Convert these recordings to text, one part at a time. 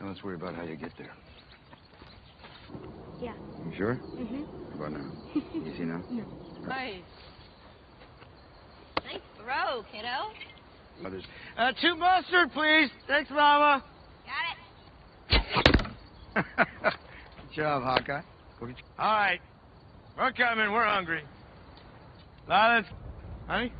Now let's worry about how you get there. Yeah. You sure? Mm-hmm. How about now? Easy now? No. Nice. Nice throw, kiddo. Mothers. Uh, two mustard, please. Thanks, Mama. Got it. Good job, Hawkeye. All right. We're coming. We're hungry. Lila's. Honey?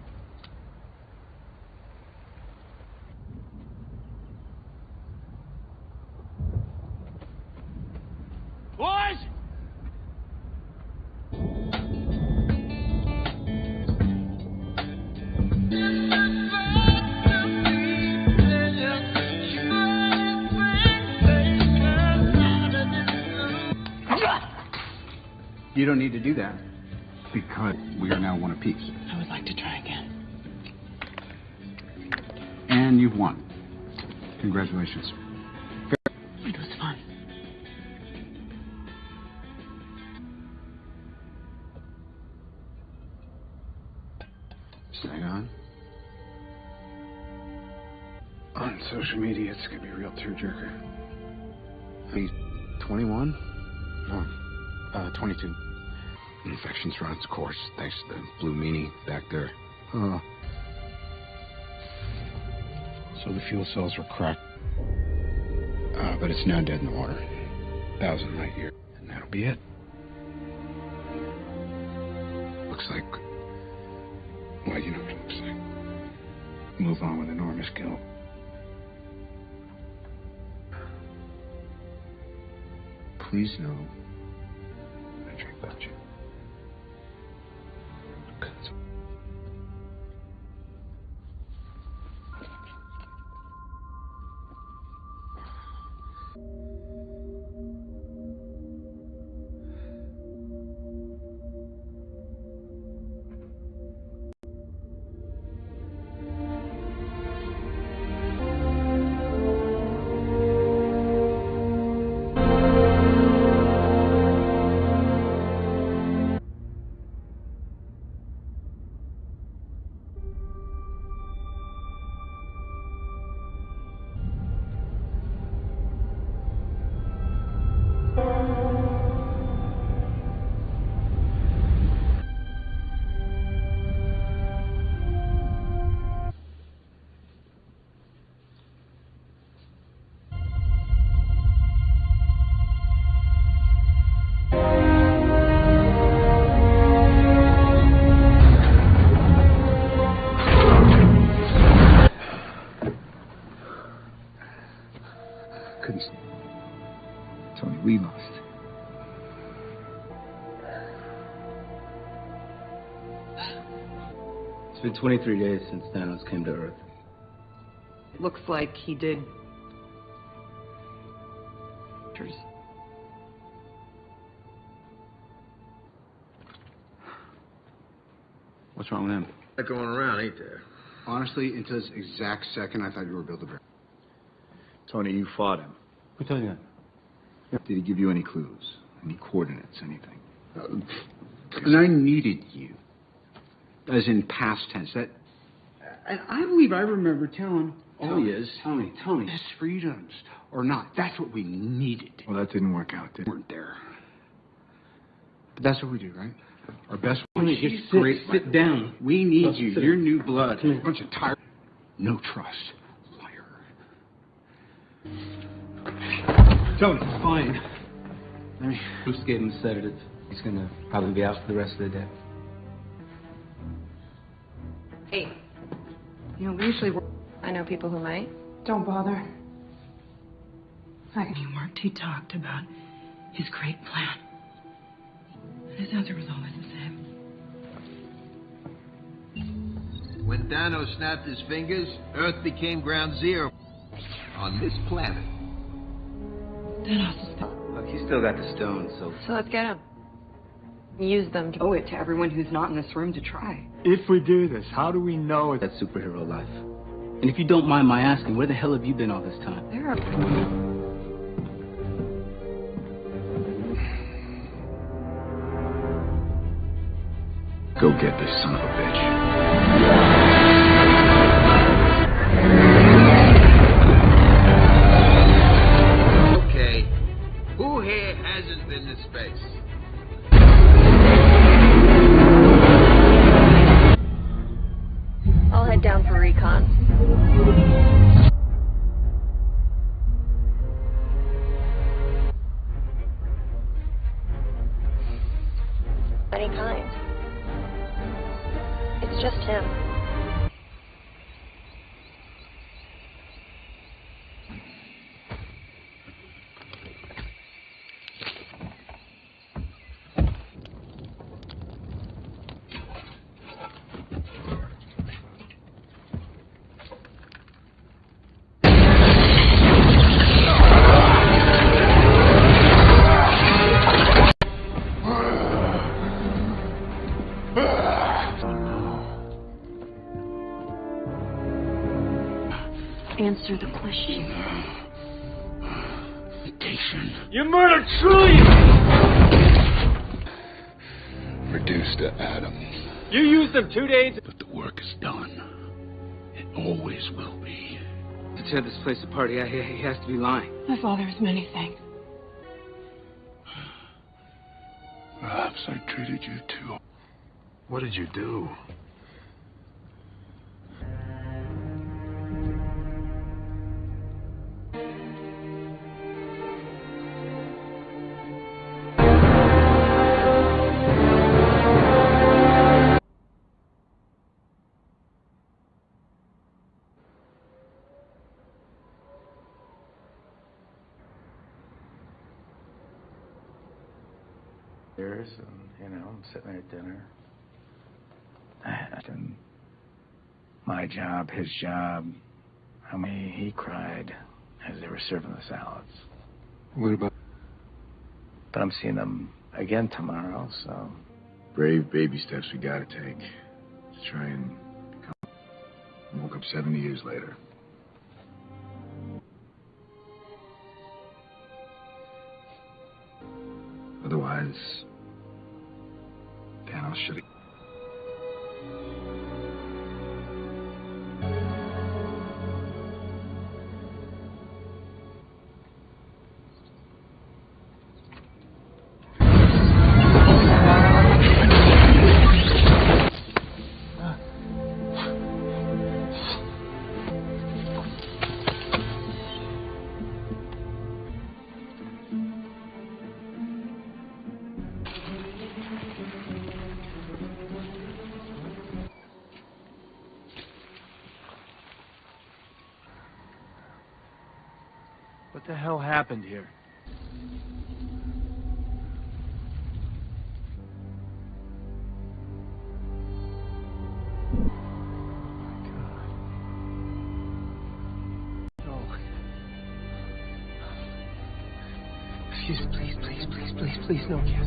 You don't need to do that. Because we are now one apiece. I would like to try again. And you've won. Congratulations. It was fun. Stay on. On social media, it's gonna be a real tearjerker. He's 21? No, uh, 22. Infection's run its course, thanks to the blue meanie back there. Oh. So the fuel cells were cracked. Uh, but it's now dead in the water. Thousand light year. And that'll be it. Looks like. Well, you know what it looks like. Move on with enormous guilt. Please know. 23 days since Thanos came to Earth. Looks like he did. What's wrong with him? Not going around, ain't there? Honestly, until this exact second, I thought you were Build-A-Bear. Tony, you fought him. Who told you that? Did he give you any clues? Any coordinates? Anything? Uh, and I needed you. As in past tense. That. And I believe I remember telling. Oh, yes. Tony, Tony. Best freedoms or not. That's what we needed. Well, that didn't work out, did We weren't there. But that's what we do, right? Our best Tony, just sit- sit down. We need you. sit You're new blood. Come here. A bunch of tired. No trust. Liar. Tony, it's fine. I mean, Bruce gave him a sedative. He's gonna probably be out for the rest of the day. Hey. You know, we usually work. I know people who might. Don't bother. When he worked, he talked about his great plan. And his answer was always the same. When Thanos snapped his fingers, Earth became ground zero on this planet. Thanos is Look, he's still got the stones, so. So let's get him. Use them to Owe it to everyone who's not in this room to try. If we do this, how do we know it's... That superhero life. And if you don't mind my asking, where the hell have you been all this time? There are. Go get this son of a bitch. Tear this place apart, he, he, he has to be lying. My father is many things. Perhaps I treated you too. What did you do? Sitting at dinner. And my job, his job. How many he cried as they were serving the salads. What about But I'm seeing them again tomorrow, so Brave baby steps we gotta take to try and become. Woke up 70 years later. Otherwise, Thanos should have. The hell happened here? Oh oh. Excuse please, please, please, please, please, no, Cassie.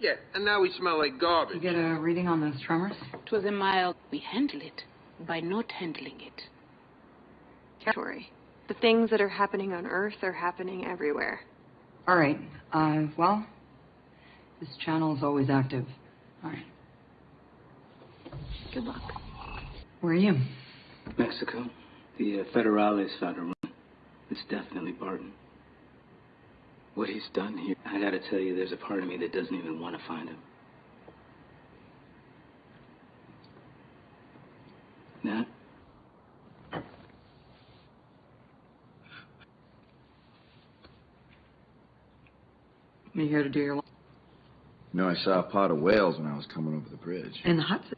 Yeah, and now we smell like garbage. You get a reading on those tremors? It was a mild. We handle it by not handling it. Territory. The things that are happening on Earth are happening everywhere. All right. Uh, well, this channel is always active. All right. Good luck. Where are you? Mexico. The uh, Federales found a. It's definitely Barton. What he's done here, I gotta tell you, there's a part of me that doesn't even want to find him. Nat? You here to do your You know, I saw a pot of whales when I was coming over the bridge. in the Hudson.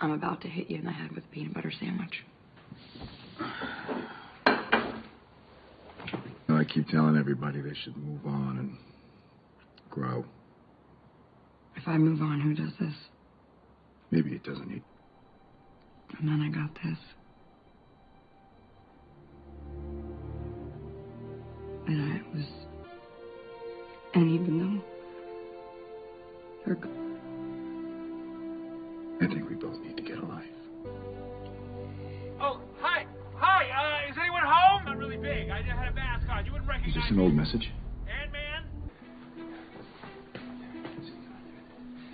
I'm about to hit you in the head with a peanut butter sandwich. You know, I keep telling everybody they should move on and grow. If I move on, who does this? Maybe it doesn't need. And then I got this. And I was. And even though. Is recognize this an old message? Ant-Man?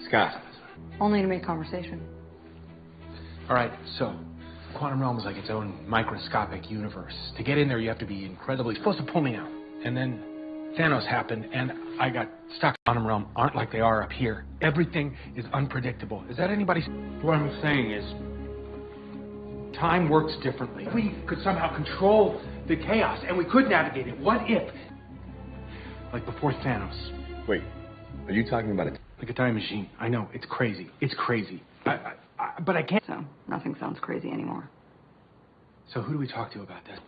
Scott. Only to make conversation. All right, so quantum realm is like its own microscopic universe. To get in there, you have to be incredibly supposed to pull me out, and then Thanos happened, and I got stuck. Quantum realm aren't like they are up here. Everything is unpredictable. Is that anybody's? What I'm saying is, time works differently. We could somehow control the chaos, and we could navigate it. What if, like before Thanos? Wait, are you talking about it? Like a time machine. I know it's crazy. It's crazy. I, I, I, but I can't. So, nothing sounds crazy anymore. So who do we talk to about that?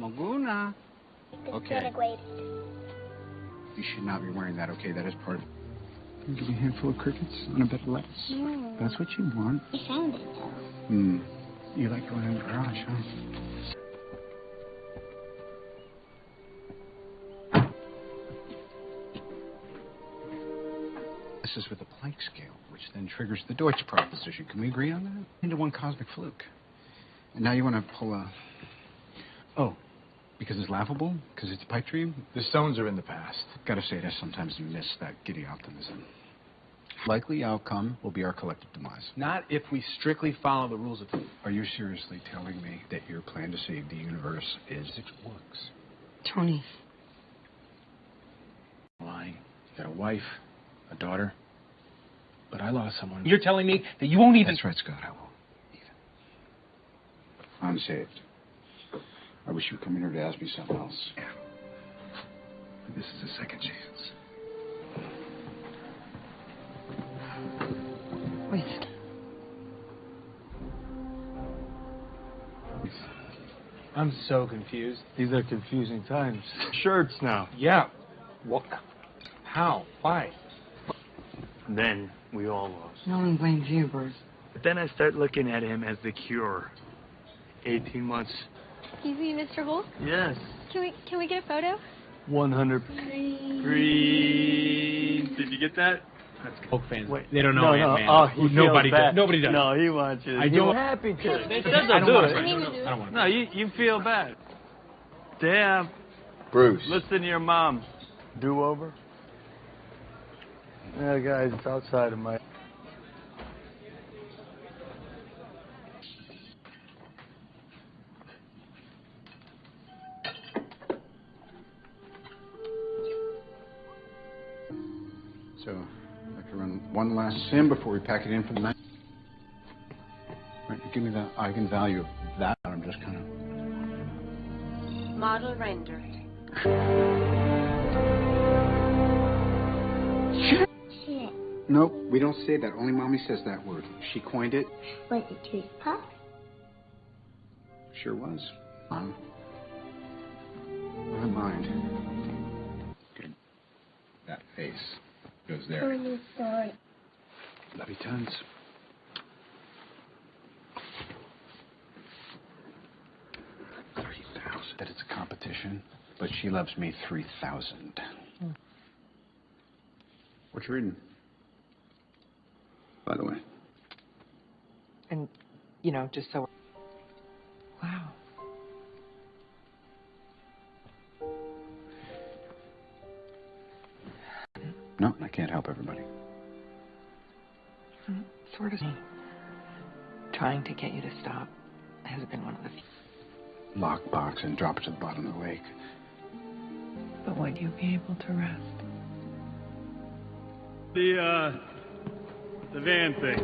Maguna. Okay. You should not be wearing that, okay? That is part of. I'll give you a handful of crickets on a bit of lettuce. That's what you want. I found it though. Hmm. You like going in the garage, huh? This is with the Planck scale, which then triggers the Deutsch proposition. Can we agree on that? Into one cosmic fluke. And now you want to pull a. Oh, because it's laughable? Because it's a pipe dream? The stones are in the past. Gotta say, I sometimes miss that giddy optimism. Likely outcome will be our collective demise. Not if we strictly follow the rules of. Are you seriously telling me that your plan to save the universe is it works? Tony. Lying. You got a wife, a daughter. But I lost someone. You're telling me that you won't even. That's right, Scott. I won't. Even. I'm saved. I wish you would come in here to ask me something else. Yeah. This is a second chance. Wait. I'm so confused. These are confusing times. Shirts now. Yeah. What? How? Why? Then we all lost. No one blames you, Bruce. But then I start looking at him as the cure. 18 months. Excuse me, Mr. Hulk. Yes. Can we can we get a photo? 100. Green. Did you get that? That's Hulk fans. Wait. They don't know no, Ant-Man. No. Oh, he nobody feels does. Nobody does. No, he wants you. I He's don't- happy to. They said I they'll don't do it. No, no, I don't want to. No, you you feel bad. Damn. Bruce. Listen to your mom. Do over. Yeah, guys, it's outside of my. So, I'd like to run one last sim before we pack it in for the night. Right, give me the eigenvalue of that. I'm just kind of. Model rendered. Shit. Nope, we don't say that. Only mommy says that word. She coined it. Was it tooth puff? Sure was. Mom. Never mind. Good. That face goes there. Funny story. Love you tons. Three thousand. That it's a competition, but she loves me three thousand. Hmm. What you reading? By the way. And, you know, just so. Wow. No, I can't help everybody. Mm, Sort of. Trying to get you to stop has been one of the few. Lockbox and drop it to the bottom of the lake. But would you be able to rest? The uh, the van thing.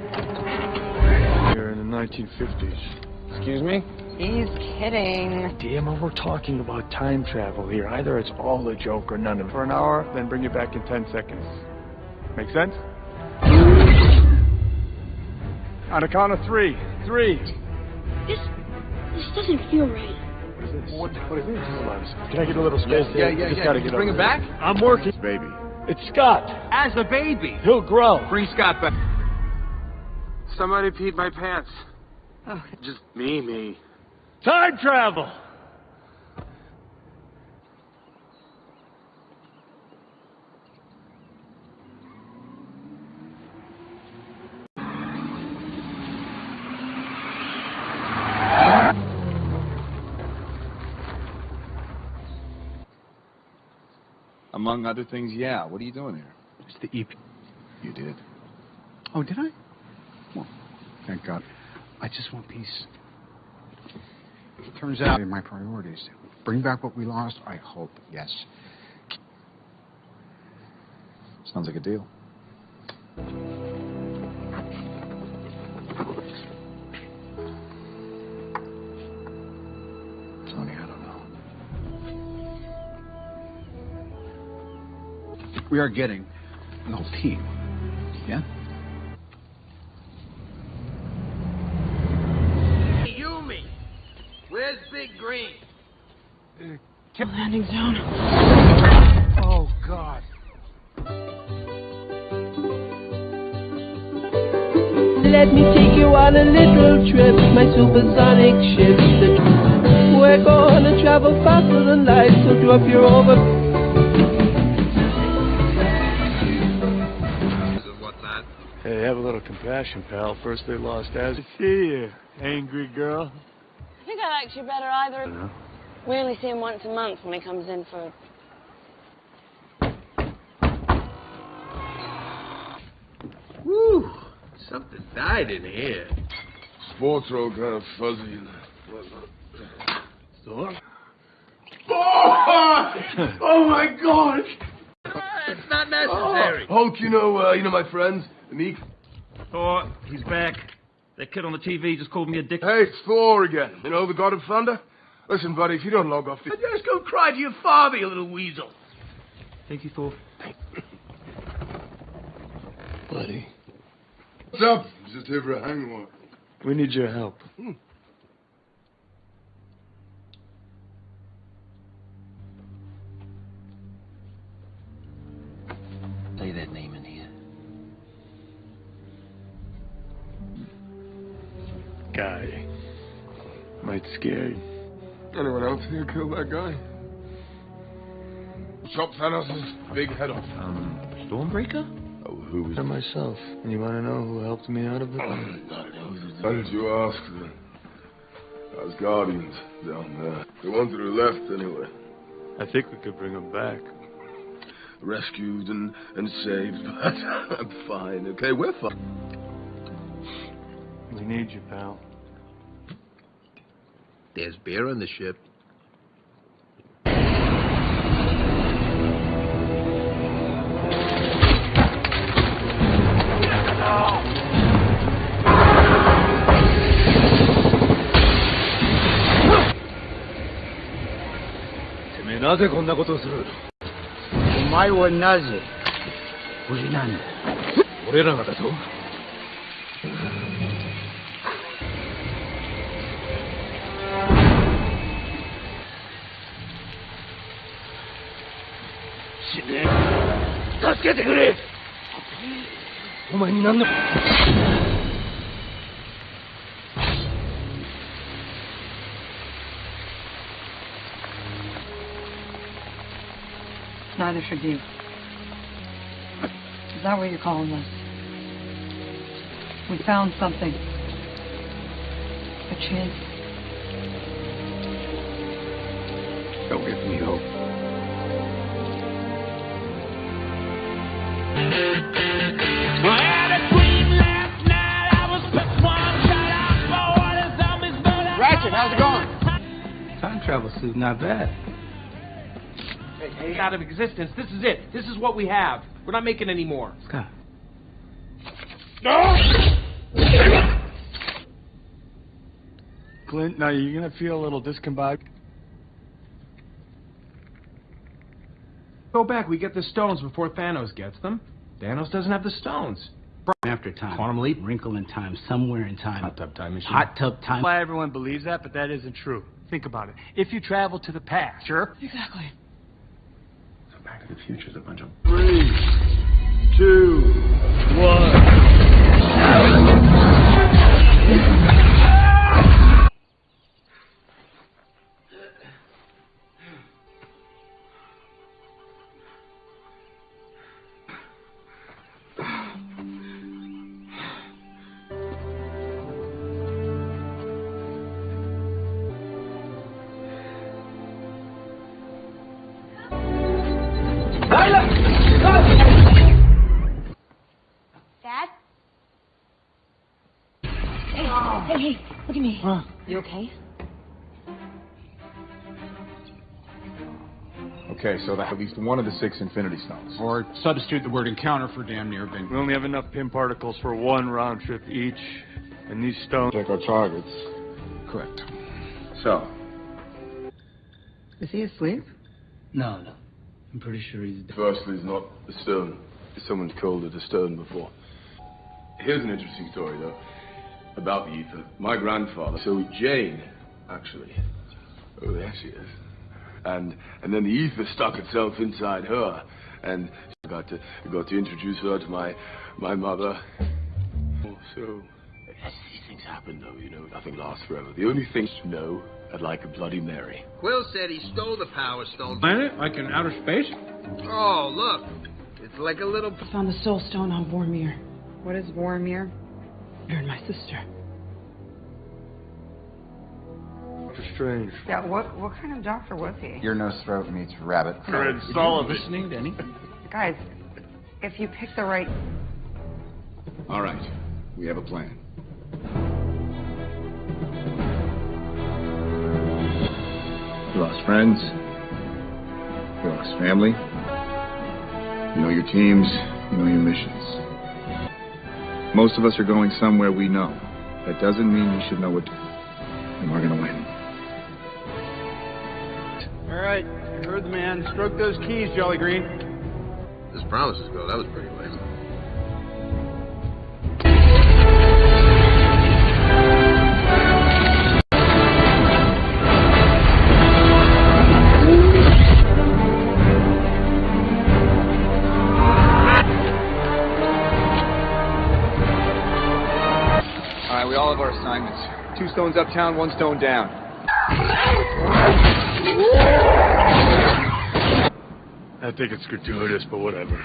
Here in the 1950s. Excuse me? He's kidding. Damn, it, we're talking about time travel here. Either it's all a joke or none of it. For an hour, then bring it back in 10 seconds. Make sense? On a count of three. Three. This this doesn't feel right. What is this? What, what is this? Hold. Can I get a little space Yeah, here? yeah, Just yeah. gotta Did you get bring over it back? here. I'm working. Baby. It's Scott. As a baby. He'll grow. Bring Scott back. Somebody peed my pants. Oh, Just me, me. Time travel. Among other things, yeah. What are you doing here? It's the EP. You did. Oh, did I? Well, thank God. I just want peace. Turns out my priorities. Bring back what we lost, I hope, yes. Sounds like a deal. Tony, I don't know. We are getting the whole team. Landing zone. Oh, God. Let me take you on a little trip, my supersonic ship. We're gonna travel faster than light, so drop your over. Hey, have a little compassion, pal. First they lost Az. I see you, angry girl. I think I liked you better either. We only see him once a month when he comes in for. Woo! Something died in here. Sports are all kind of fuzzy and So? Oh, oh my God! It's not necessary. Oh, Hulk, you know, uh, you know my friends, the Miek. Thor, he's back. That kid on the TV just called me a dick. Hey, it's Thor again. You know, the God of Thunder. Listen, buddy, if you don't log off this, Just go cry to your father, you little weasel. Thank you, Thor. buddy. What's up? Just here for a hangover. We need your help. Say Anyone else kill that guy? Chop Thanos' big head off. Um, Stormbreaker? Oh, who was And myself. And you want to know who helped me out of it? Why did you ask then? Those guardians down there. The ones that are left, anyway. I think we could bring them back. Rescued and, and saved, but I'm fine, okay? We're fine. We need you, pal. There's beer on the ship. なぜこんなことをする？お前はなぜ？無事なんだ。俺らがだと死ね。助けてくれ。お前に何の？Neither should you. Is that what you're calling this? We found something. A chance. Don't give me hope. Ratchet, how's it going? Time travel suit, not bad. Hey, out of existence. This is it. This is what we have. We're not making any more. Scott. No! Clint, now you're going to feel a little discombobulated. Go back. We get the stones before Thanos gets them. Thanos doesn't have the stones. After time. Quantum leap. Wrinkle in time. Somewhere in time. Hot tub time machine. Hot tub time. Why everyone believes that, but that isn't true. Think about it. If you travel to the past, sure. Exactly. Back to the Future's a bunch of Three, two, one. Least one of the six Infinity Stones. Or substitute the word encounter for damn near bin. We only have enough Pym particles for one round trip each, and these stones. Check our targets. Correct. So, Is he asleep? No, no. I'm pretty sure he's dead. Firstly, it's not a stone. Someone's called it a stone before. Here's an interesting story, though, about the Aether. My grandfather, so Jane, actually. Oh, there she is. And and then the Aether stuck itself inside her, and I got to got to introduce her to my my mother. Oh, so as these things happen, though, you know, nothing lasts forever. The only thing to know, I'd like a Bloody Mary. Quill said he stole the Power Stone. Planet? Like in outer space? Oh, look. It's like a little... Found the soul stone on Vormir. What is Vormir? You're my sister. Doctor Strange. Yeah, what what kind of doctor was he? Your nose throat meets rabbit. Fred Sullivan. Listening to anything? Guys, if you pick the right all right, we have a plan. You lost friends. You lost family. You know your teams. You know your missions. Most of us are going somewhere we know. That doesn't mean we should know what to and we're gonna win. All right, you heard the man. Stroke those keys, Jolly Green. As promises go, that was pretty lame. All right, we all have our assignments. Two stones uptown, one stone down. I think it's gratuitous, but whatever.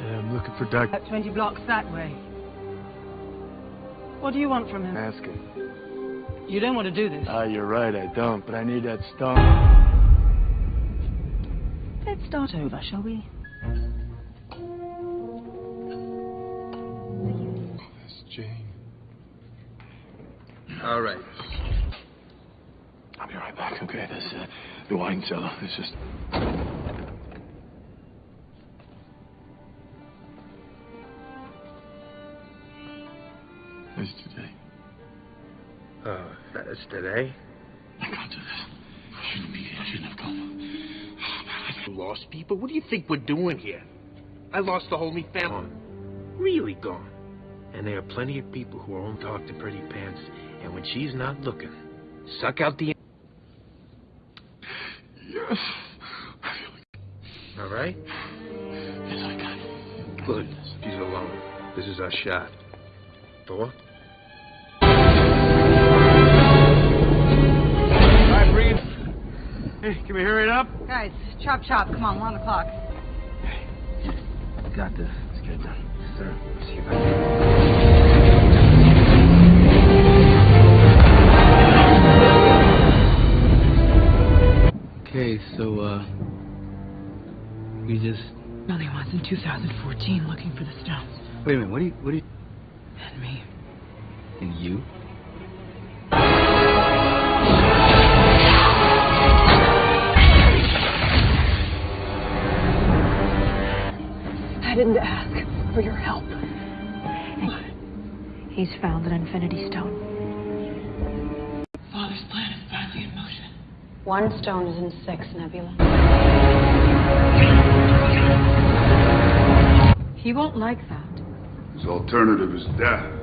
I'm looking for Doc. About 20 blocks that way. What do you want from him? Ask him. You don't want to do this. Ah, you're right, I don't, but I need that stone. Let's start over, shall we? That's Jane. All right. I'll be right back, okay? There's uh, the wine cellar. It's just... It's today. Oh, that's today? I can't do this. I shouldn't be here. I shouldn't have come. Lost people? What do you think we're doing here? I lost the whole me family. Really gone. And there are plenty of people who won't talk to Pretty Pants, and when she's not looking, suck out the... Yes. All right? Yes, I can. Good. She's alone. This is our shot. Thor? All right, Breeze. Hey, can we hurry it up? Guys, chop chop. Come on, we're on the clock. Got this. Let's get it done. Sir, see you back. Okay, so, uh. We just. Only once in 2014 looking for the stones. Wait a minute, what do you. What do you. And me. And you? Didn't ask for your help. He's found an infinity stone. Father's plan is badly in motion. One stone is in six, Nebula. He won't like that. His alternative is death.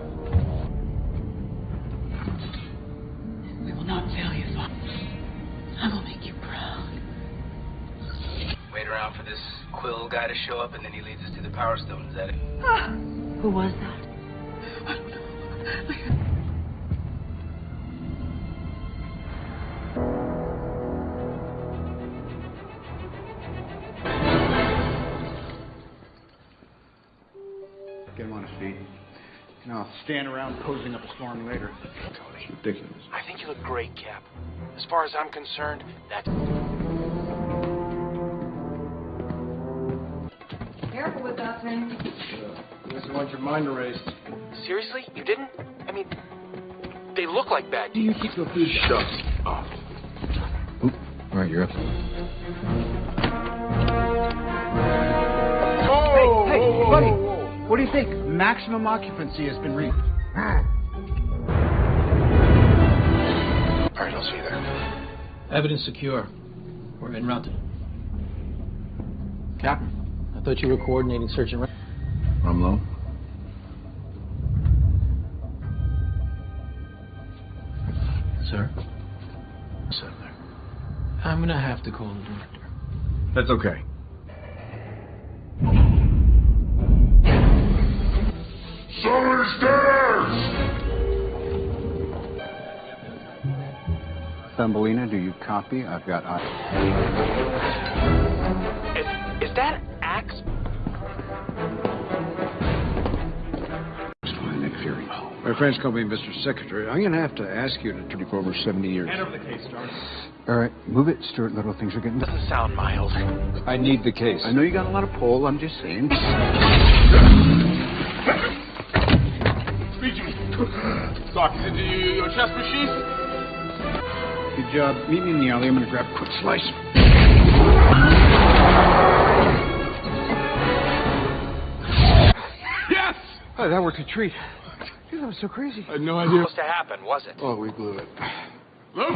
To show up, and then he leads us to the Power Stone. Is that it? Ah, who was that? Get him on his feet. No, stand around posing up a storm later. It's ridiculous. I think you look great, Cap. As far as I'm concerned, that's... Careful with that thing. Doesn't want your mind erased. Seriously? You didn't? I mean, they look like bad. Do you keep your food shut? Oh. All right, you're up. Oh, Hey, hey, buddy. What do you think? Maximum occupancy has been reached. All right, I'll see you there. Evidence secure. We're en route. Captain. I thought you were coordinating search and rescue. Rumlow? Sir? Settler. I'm gonna have to call the director. That's okay. Thumbelina, do you copy? I've got eyes. Is, is that Fury. friends French me Mr. Secretary, I'm going to have to ask you to turn take over 70 years. Hand over the case, Jarvis. All right, move it, Stuart Little. Things are getting. Doesn't sound mild. I need the case. I know you got a lot of pull. I'm just saying. Speak to me. Doc, is it your, your chest machine? Good job. Meet me in the alley. I'm going to grab a quick slice. Yes! Oh, that worked a treat. Dude, that was so crazy. I had no idea. Was supposed to happen, was it? Oh, we blew it. Loki!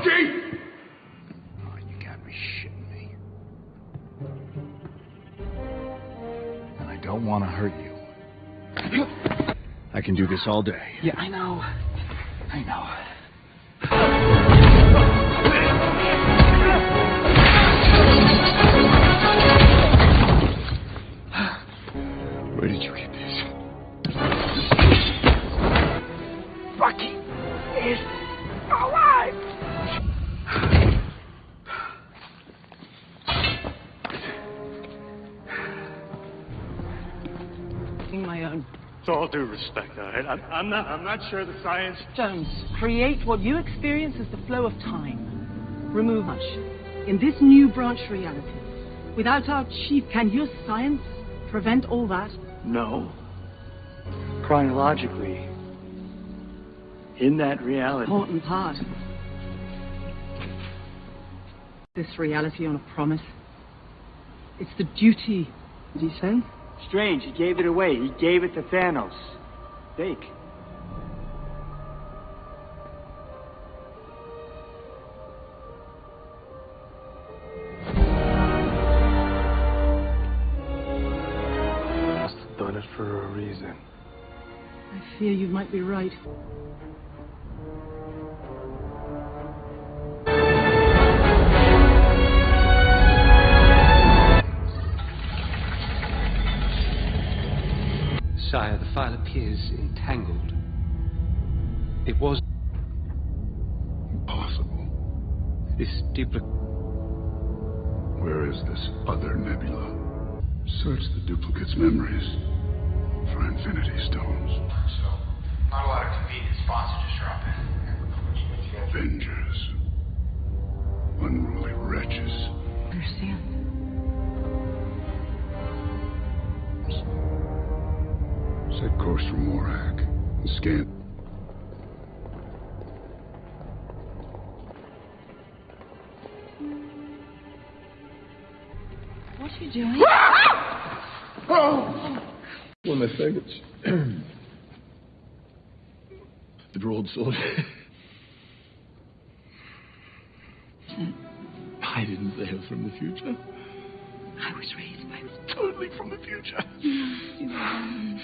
Oh, you got me shitting me. And I don't want to hurt you. I can do this all day. Yeah, I know. I know. Where did you due respect, all right? I'm, I'm not. I'm not sure the science. Jones, create what you experience as the flow of time. Remove much. In this new branch reality, without our chief, can your science prevent all that? No. Chronologically, in that reality. Important part. This reality on a promise. It's the duty. Did he say? Strange, he gave it away. He gave it to Thanos. Fake. Must have done it for a reason. I fear you might be right. File appears entangled. It was Impossible. this duplicate. Where is this other nebula? Search the duplicate's memories for Infinity Stones. So, not a lot of convenient spots to just drop in. Avengers. Unruly wretches. Understand. Set course for Morag. And scan. What are you doing? Oh! One of my faggots. the droid soldier. I didn't say I was from the future. I was raised by Totally from the future. what um,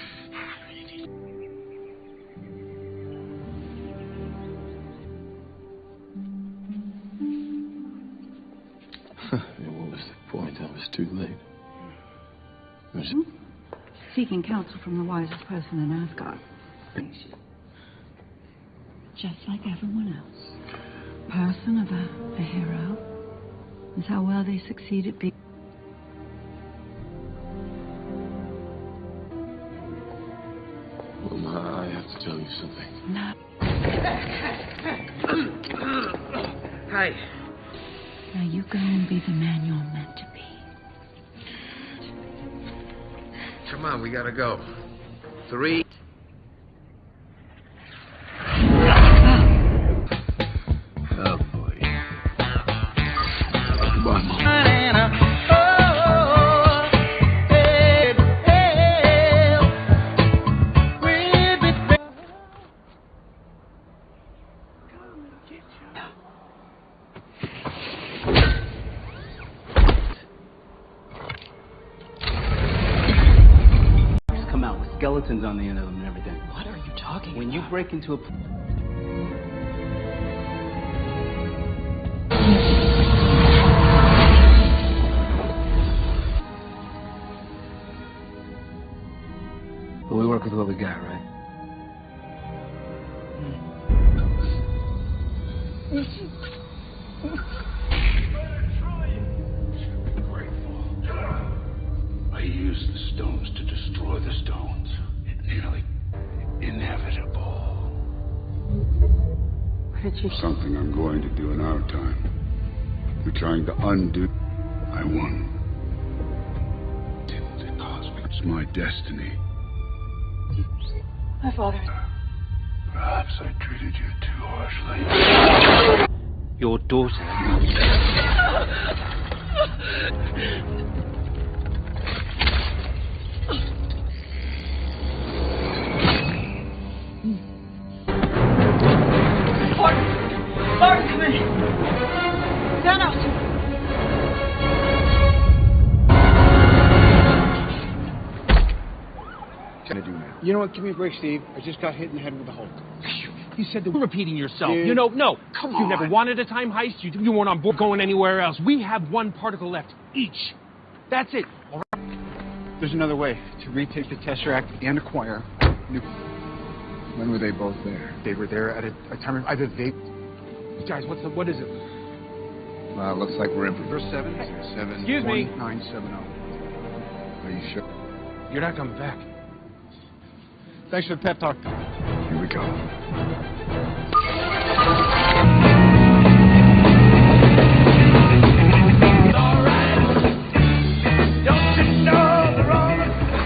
point? I was too late. It mm-hmm. Seeking counsel from the wisest person in Asgard. Just like everyone else. Person of a, a hero is how well they succeed at being. Well, Ma, I have to tell you something. No. Hi. Now you go and be the man you're meant to be. Come on, we gotta go. Three. Skeletons on the end of them and everything. What are you talking When you break into a But we work with what we got, right? I Something I'm going to do in our time. We're trying to undo. I won. The cosmic. It's my destiny. My father. Perhaps I treated you too harshly. Your daughter. You know what? Give me a break, Steve. I just got hit in the head with the Hulk. You said that you're repeating yourself. Dude. You know, no. Come You never wanted a time heist. You, you weren't on board going anywhere else. We have one particle left each. That's it. All right. There's another way to retake the Tesseract and acquire new. When were they both there? They were there at a, a time of either they. Guys, what's the, what is it? Well, it looks like we're in for Verse seven, seven, Excuse me. one, nine, seven, oh. Are you sure? You're not coming back. Thanks for the pep talk. Here we go.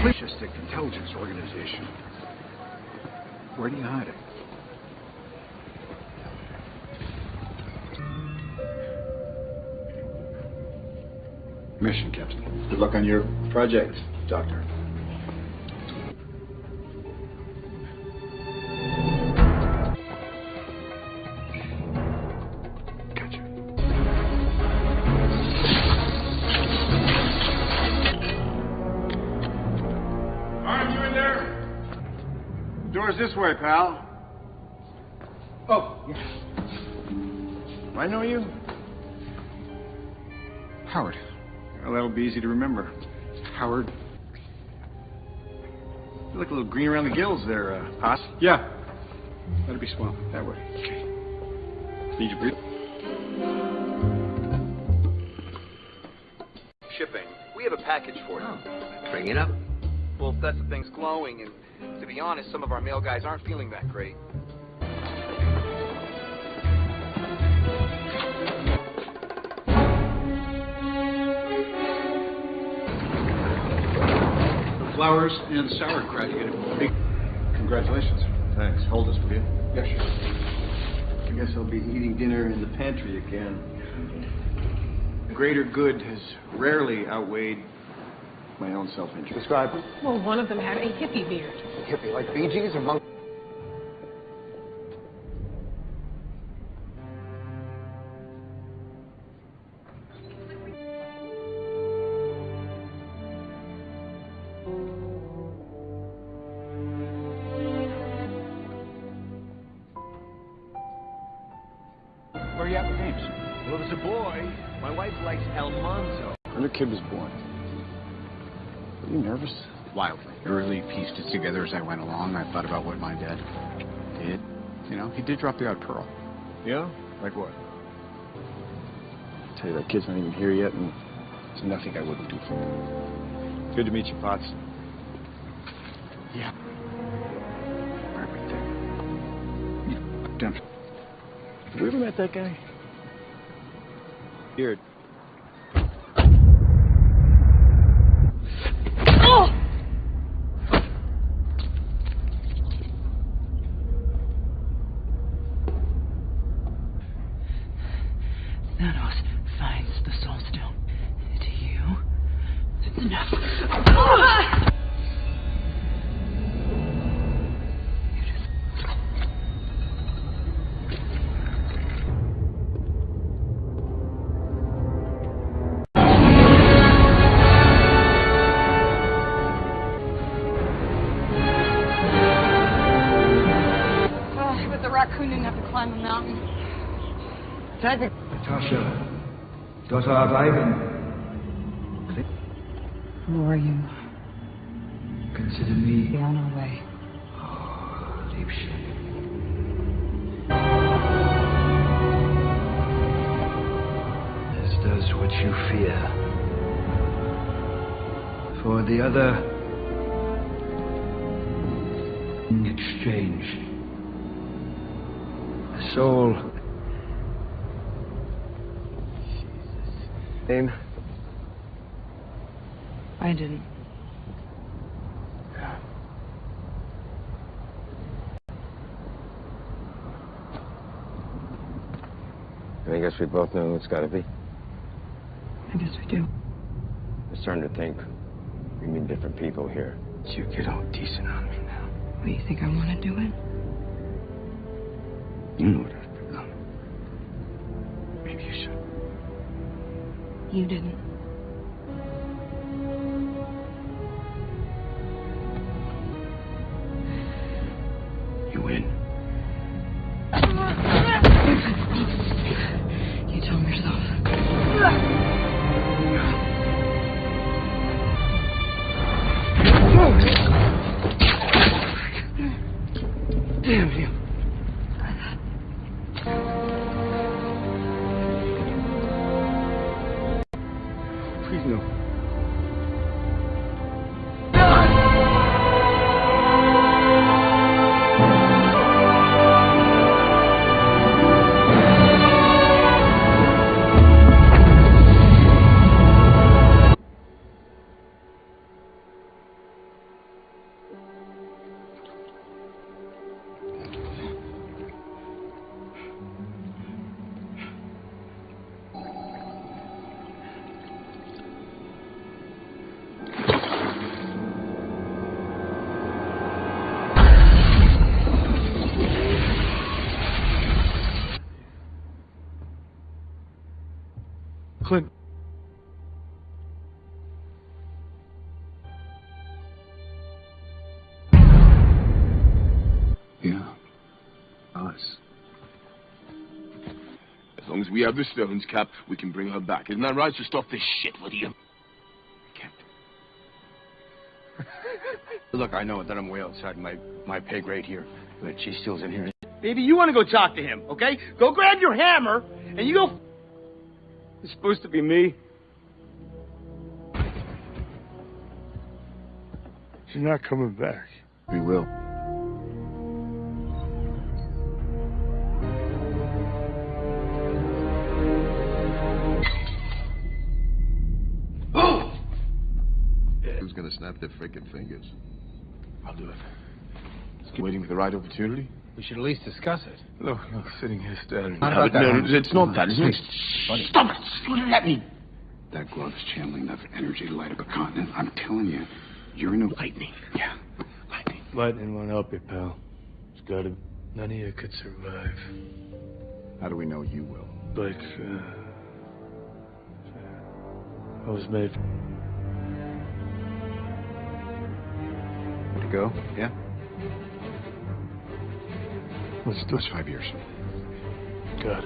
Fascistic intelligence organization. Where do you hide it? Mission, Captain. Good luck on your project, Doctor. Way, pal. Oh, yes. I know you. Howard. Well, that'll be easy to remember. Howard. You look a little green around the gills there, uh, Haas. Yeah. That'll be swell. That way. Okay. Need your breathe. Shipping. We have a package for you. Bring it up. Well, that's the thing's glowing, and to be honest, some of our male guys aren't feeling that great. The flowers and sauerkraut. You get a. Congratulations. Thanks. Hold this, will you? Yeah, sure. I guess I'll be eating dinner in the pantry again. The greater good has rarely outweighed my own self-interest. Describe it. Well, one of them had a hippie beard. Hippie, like Bee Gees or Monk? Where are you at with names? Well, if it's a boy, my wife likes Almanzo. When the kid was born. Were you nervous? Wildly. I really pieced it together as I went along. I thought about what my dad did. You know, he did drop the odd pearl. Yeah? Like what? tell you, that kid's not even here yet, and there's nothing I wouldn't do for him. Good to meet you, Potts. Yeah. Everything. You damn. Have you ever met that guy? Beard. The other, in exchange, a soul. Name? I didn't. I guess we both know who it's got to be. I guess we do. I'm starting to think we mean different people here. You get all decent on me now. What, you think I want to do it? You know what I've become. Maybe you should. You didn't. As long as we have the stones, Cap, we can bring her back. Isn't that right? So stop this shit, will you? Look, I know that I'm way outside my, my pay grade here, but she still's in here. Baby, you want to go talk to him, okay? Go grab your hammer, and you go... It's supposed to be me. She's not coming back. We will. Snap their freaking fingers? I'll do it. Just keep waiting for the right opportunity. We should at least discuss it. Look, look, sitting here staring. No, no, no, it's not that. It's. Buddy. Stop it! Let me. That glove is channeling enough energy to light up a continent. I'm telling you, you're in a lightning. Yeah. Lightning won't help you, pal. It's gotta. None of you could survive. How do we know you will? Like, uh, I was made. Go? Yeah? Let's do It's five years. Got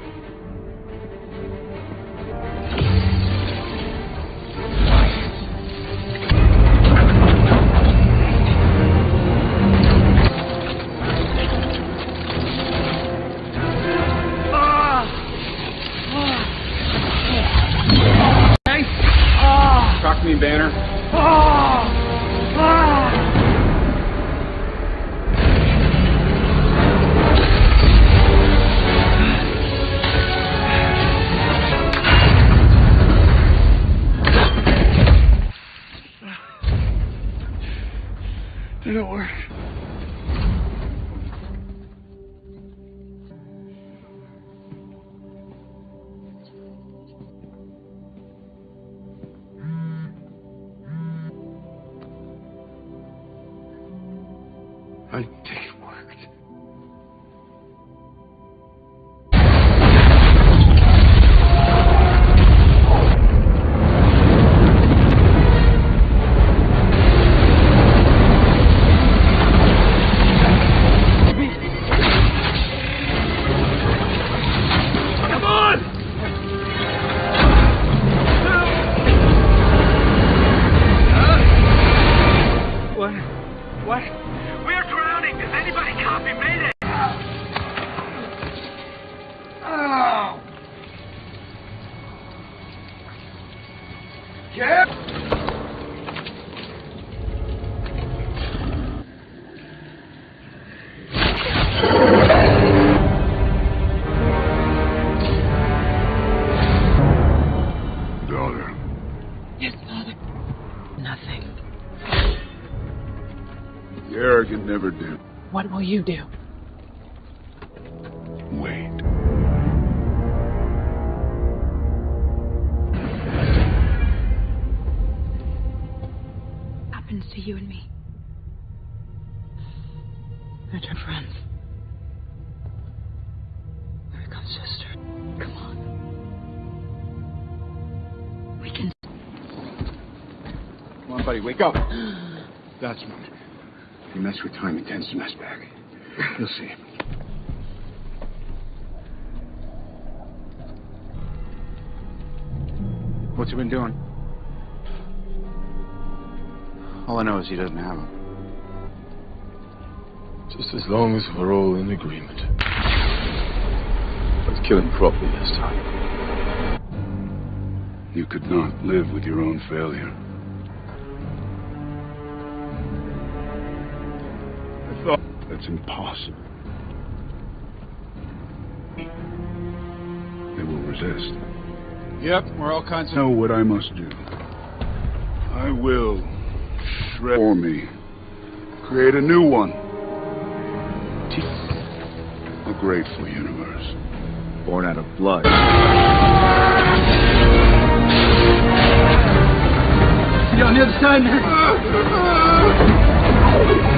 you do? Wait. happens to you and me. We're two friends. We become sisters. Come on. We can. Come on, buddy, wake up. That's right. If you mess with time, it tends to mess back. You'll see. What's he been doing? All I know is he doesn't have them. Just as long as we're all in agreement. Let's kill him properly this time. You could not live with your own failure. That's impossible. They will resist. Yep, we're all kinds of. Know what I must do. I will shred for me. Create a new one. A grateful universe. Born out of blood. See you on the other side, man.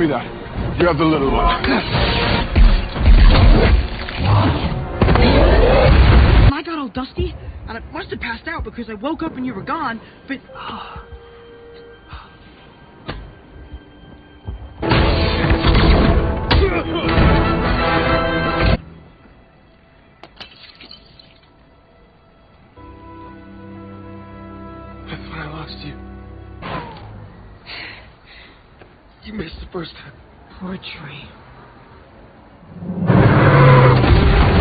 me that. You have the little one. I got all dusty, and I must have passed out because I woke up and you were gone, but... That's first time. Poor tree.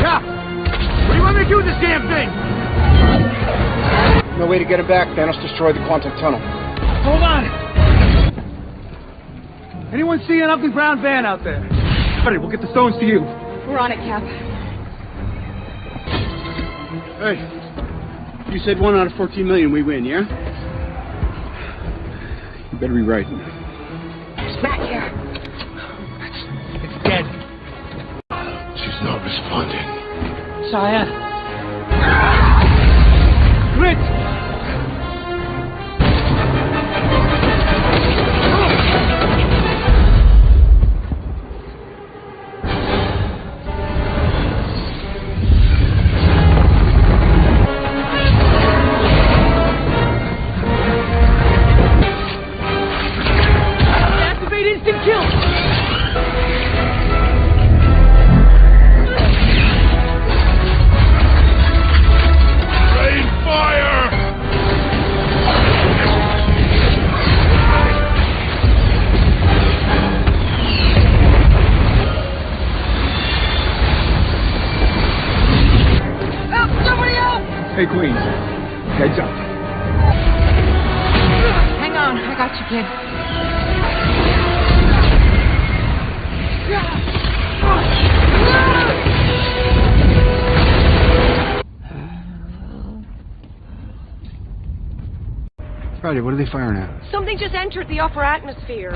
Yeah! What do you want me to do with this damn thing? No way to get it back. Thanos destroyed the quantum tunnel. Hold on! Anyone see an ugly brown van out there? Buddy, we'll get the stones to you. We're on it, Cap. Hey, you said one out of 14 million we win, yeah? You better be right. Responding. Saya. Grit! Friday, what are they firing at? Something just entered the upper atmosphere.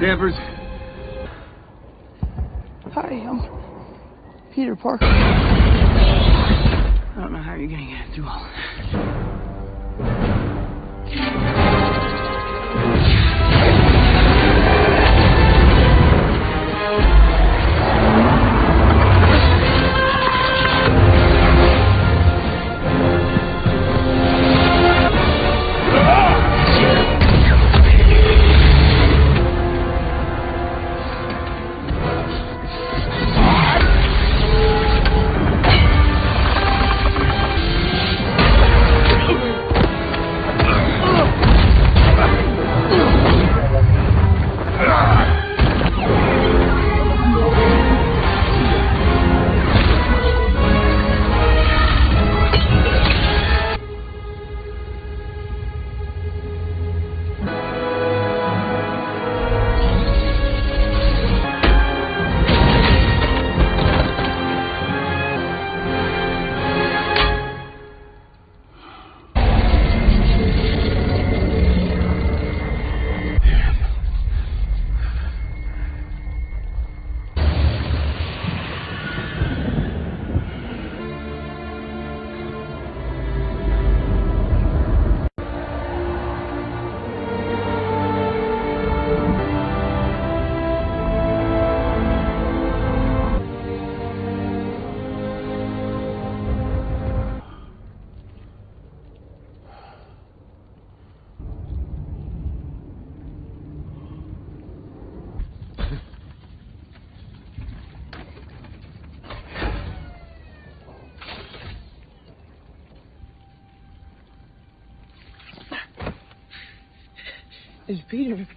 Danvers, Hi, I'm Peter Parker. I don't know how you're gonna get through all that. It's Peter.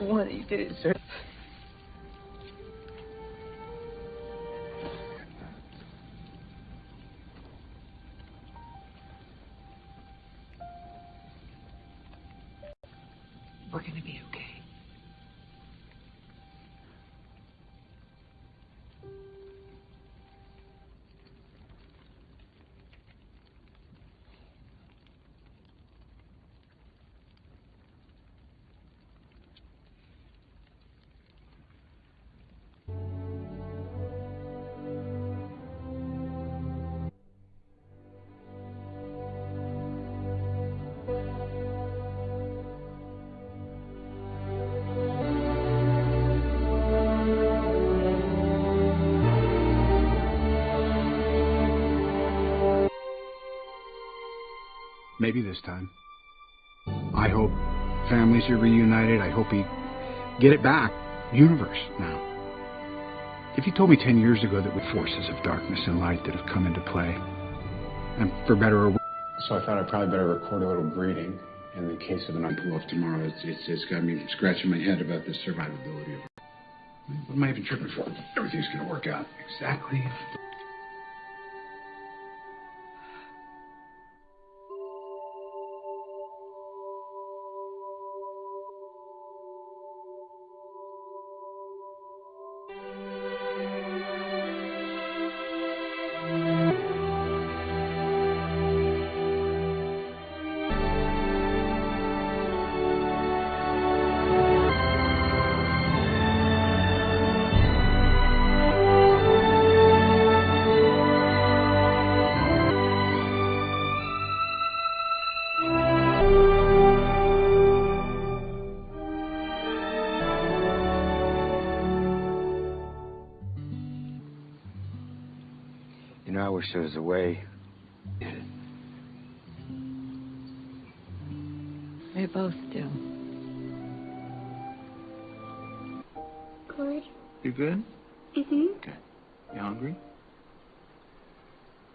What you did sir. Maybe this time. I hope families are reunited. I hope we get it back. Universe now. If you told me ten years ago that with forces of darkness and light that have come into play, and for better or worse. So I thought I'd probably better record a little greeting and in the case of an pull off tomorrow. It's, it's, it's got me scratching my head about the survivability of it. What am I even tripping for? Everything's going to work out exactly. You know, I wish there was a way. We both do. Good. You good? Mm-hmm. Okay. You hungry?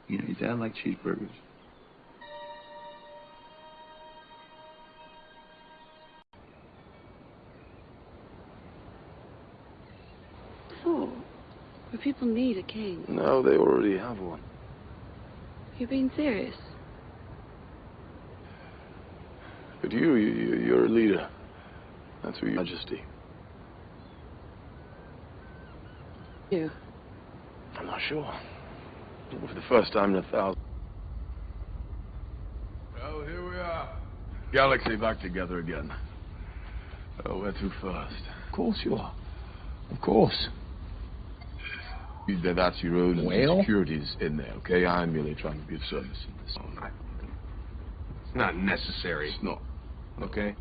You know, your dad likes cheeseburgers. Oh, but people need a king. No, they already have one. You're being serious. But you, you, you're a leader. That's who your majesty. You. I'm not sure. For the first time in a thousand. Well, here we are. Galaxy back together again. Oh, where to first? Of course you are. Of course. You- that- That's your own Well? insecurities in there, okay? I'm merely trying to be of service in this. It's not necessary. It's not. Okay?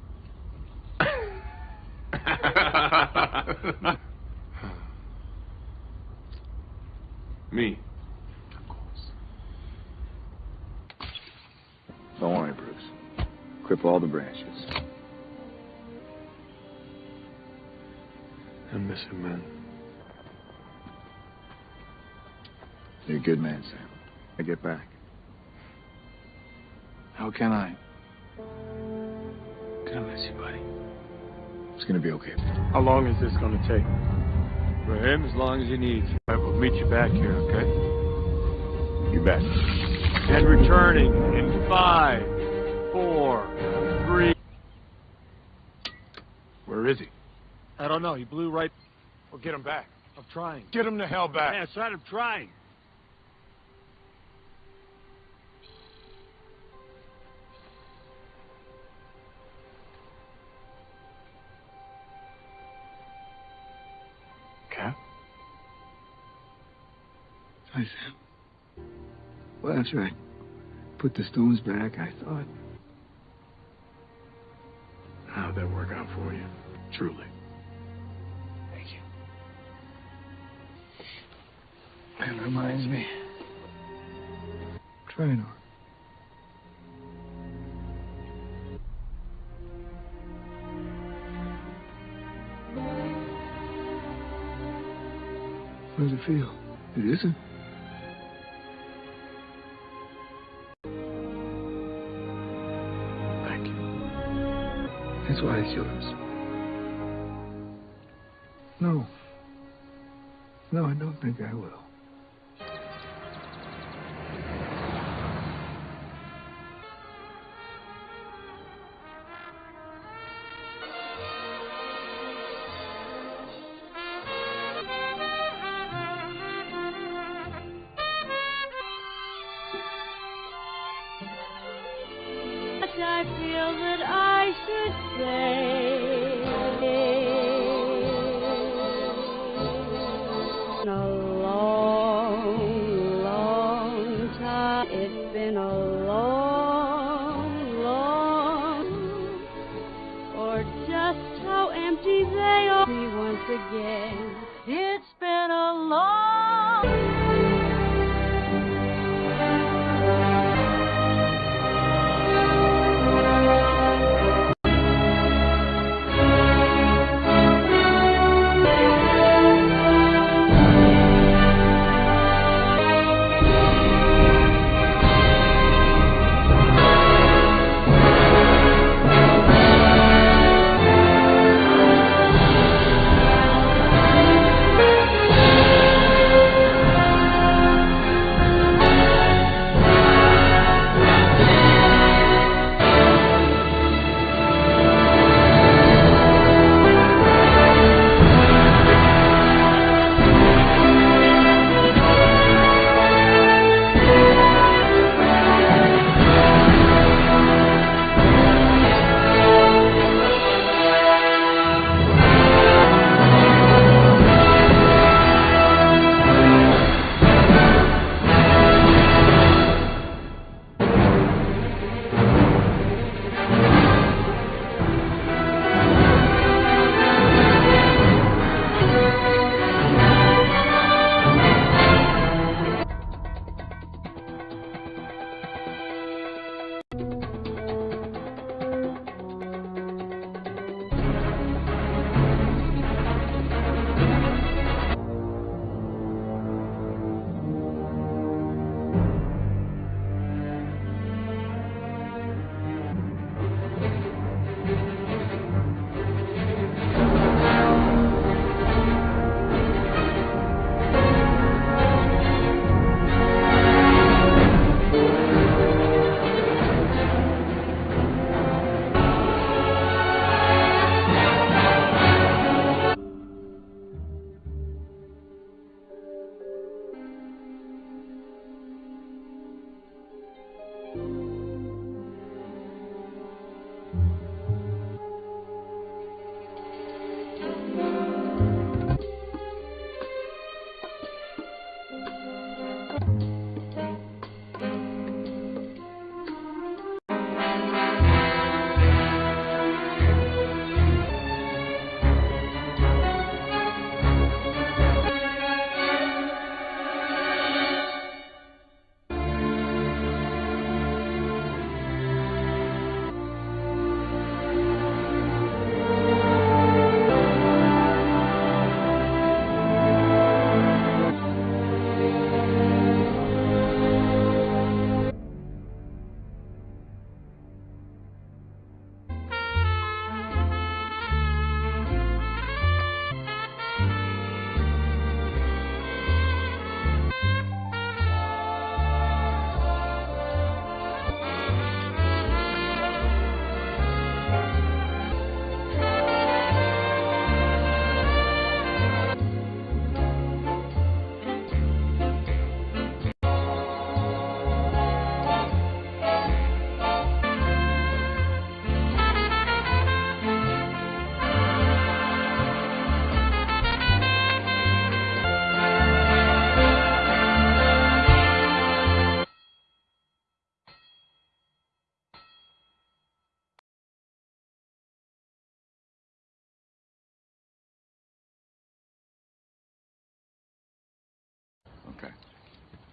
Me. Don't worry, Bruce. Clip all the branches. I miss him, man. You're a good man, Sam. I get back. How can I? Gonna miss you, buddy. It's gonna be okay. How long is this going to take? For him, as long as he needs. I will meet you back here, okay? You bet. And returning in five, four, three. Where is he? I don't know. He blew right. Well, get him back. I'm trying. Get him the hell back. Yeah, son, I'm trying. Hi, Sam. Well, after I put the stones back, I thought, How'd that work out for you? Truly. thank you. That reminds me. Trainor. How does it feel? It isn't. That's why yours. No. No, I don't think I will.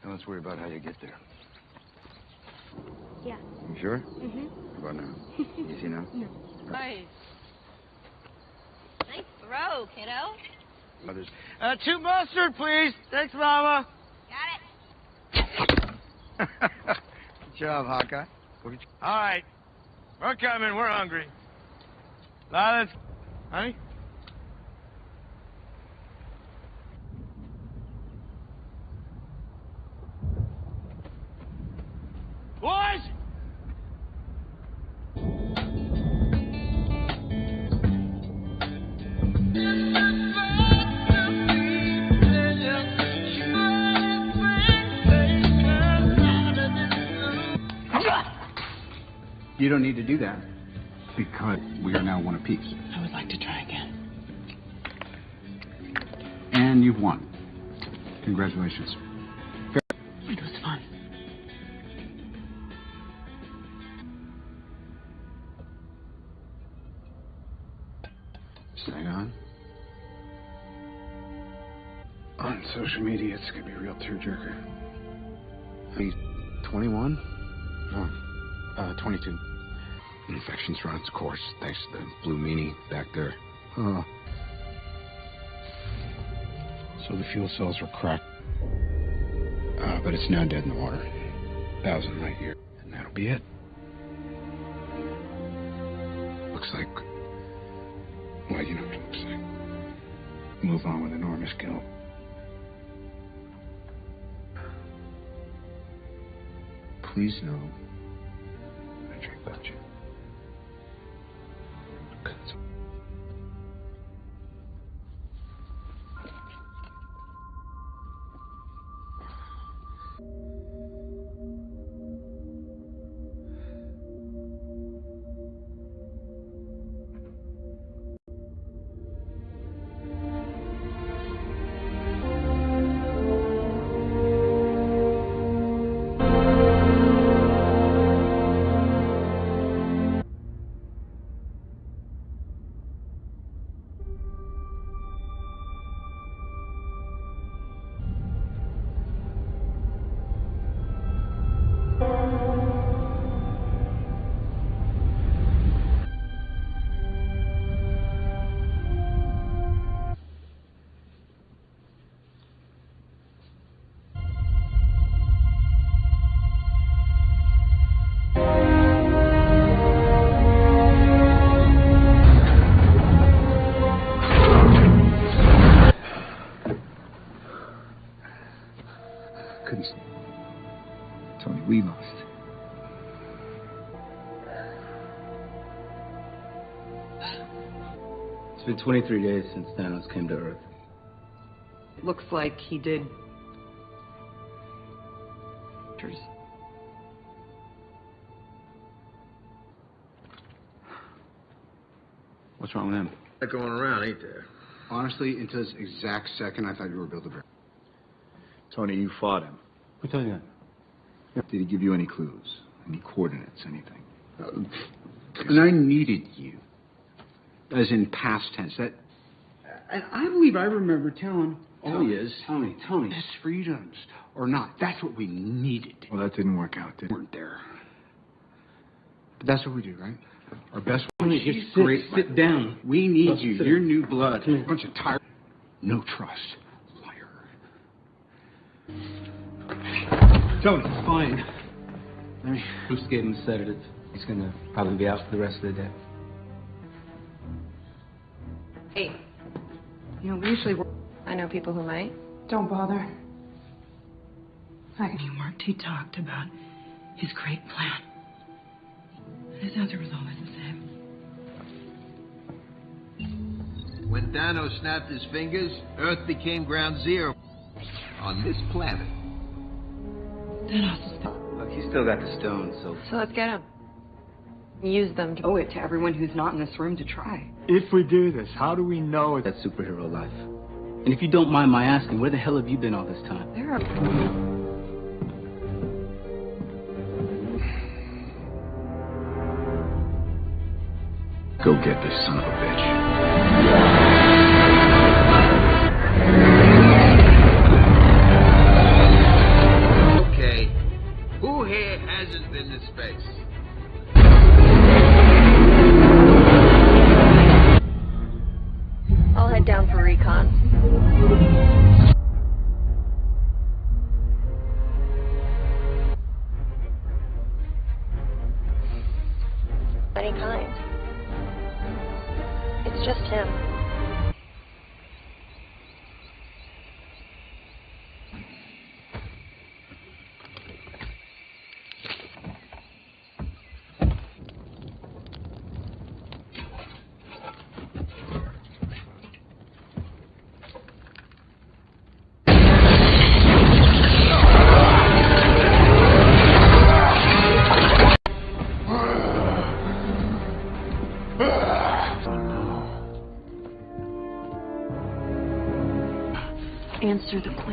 Now let's worry about how you get there. Yeah. You sure? Mm-hmm. How about now? Easy now? No. Nice. Nice throw, kiddo. Others. Uh, two mustard, please. Thanks, Mama. Got it. Good job, Hawkeye. All right. We're coming. We're hungry. Now let's... Honey? You don't need to do that. Because we are now one apiece. I would like to try again. And you've won. Congratulations. It was fun. Hang on. On social media, it's gonna be a real tearjerker. He's 21? No, uh, 22. Infection's run its course, thanks to the blue meanie back there. Oh. So the fuel cells were cracked. Uh, but it's now dead in the water. Thousand light year. And that'll be it. Looks like. Well, you know what it looks like. Move on with enormous guilt. Please know. 23 days since Thanos came to Earth. Looks like he did. What's wrong with him? They're going around, ain't there? Honestly, until this exact second, I thought you were Build-A-Bear. Tony, you fought him. Who told you that? Did he give you any clues? Any coordinates? Anything? Uh, and I needed you. As in past tense. That. And I believe I remember telling oh, all Tony, is Tony, Tony, best freedoms or not. That's what we needed. Well, that didn't work out, did it? weren't there. But that's what we do, right? Our best. Tony, She's just sit- great. sit down. We need Let's you. sit You're new blood. A bunch of tired. No trust. Liar. Tony, fine. Let me. Bruce gave him a sedative. He's gonna probably be out for the rest of the day. Hey. You know, we usually work. I know people who might. Don't bother. I he worked, he talked about his great plan. And his answer was always the same. When Thanos snapped his fingers, Earth became ground zero on this planet. Thanos Look, he's still got the stone, so. So let's get him. Use them to owe it to everyone who's not in this room to try. If we do this, how do we know That superhero life. And if you don't mind my asking, where the hell have you been all this time? There are. Go get this son of a bitch.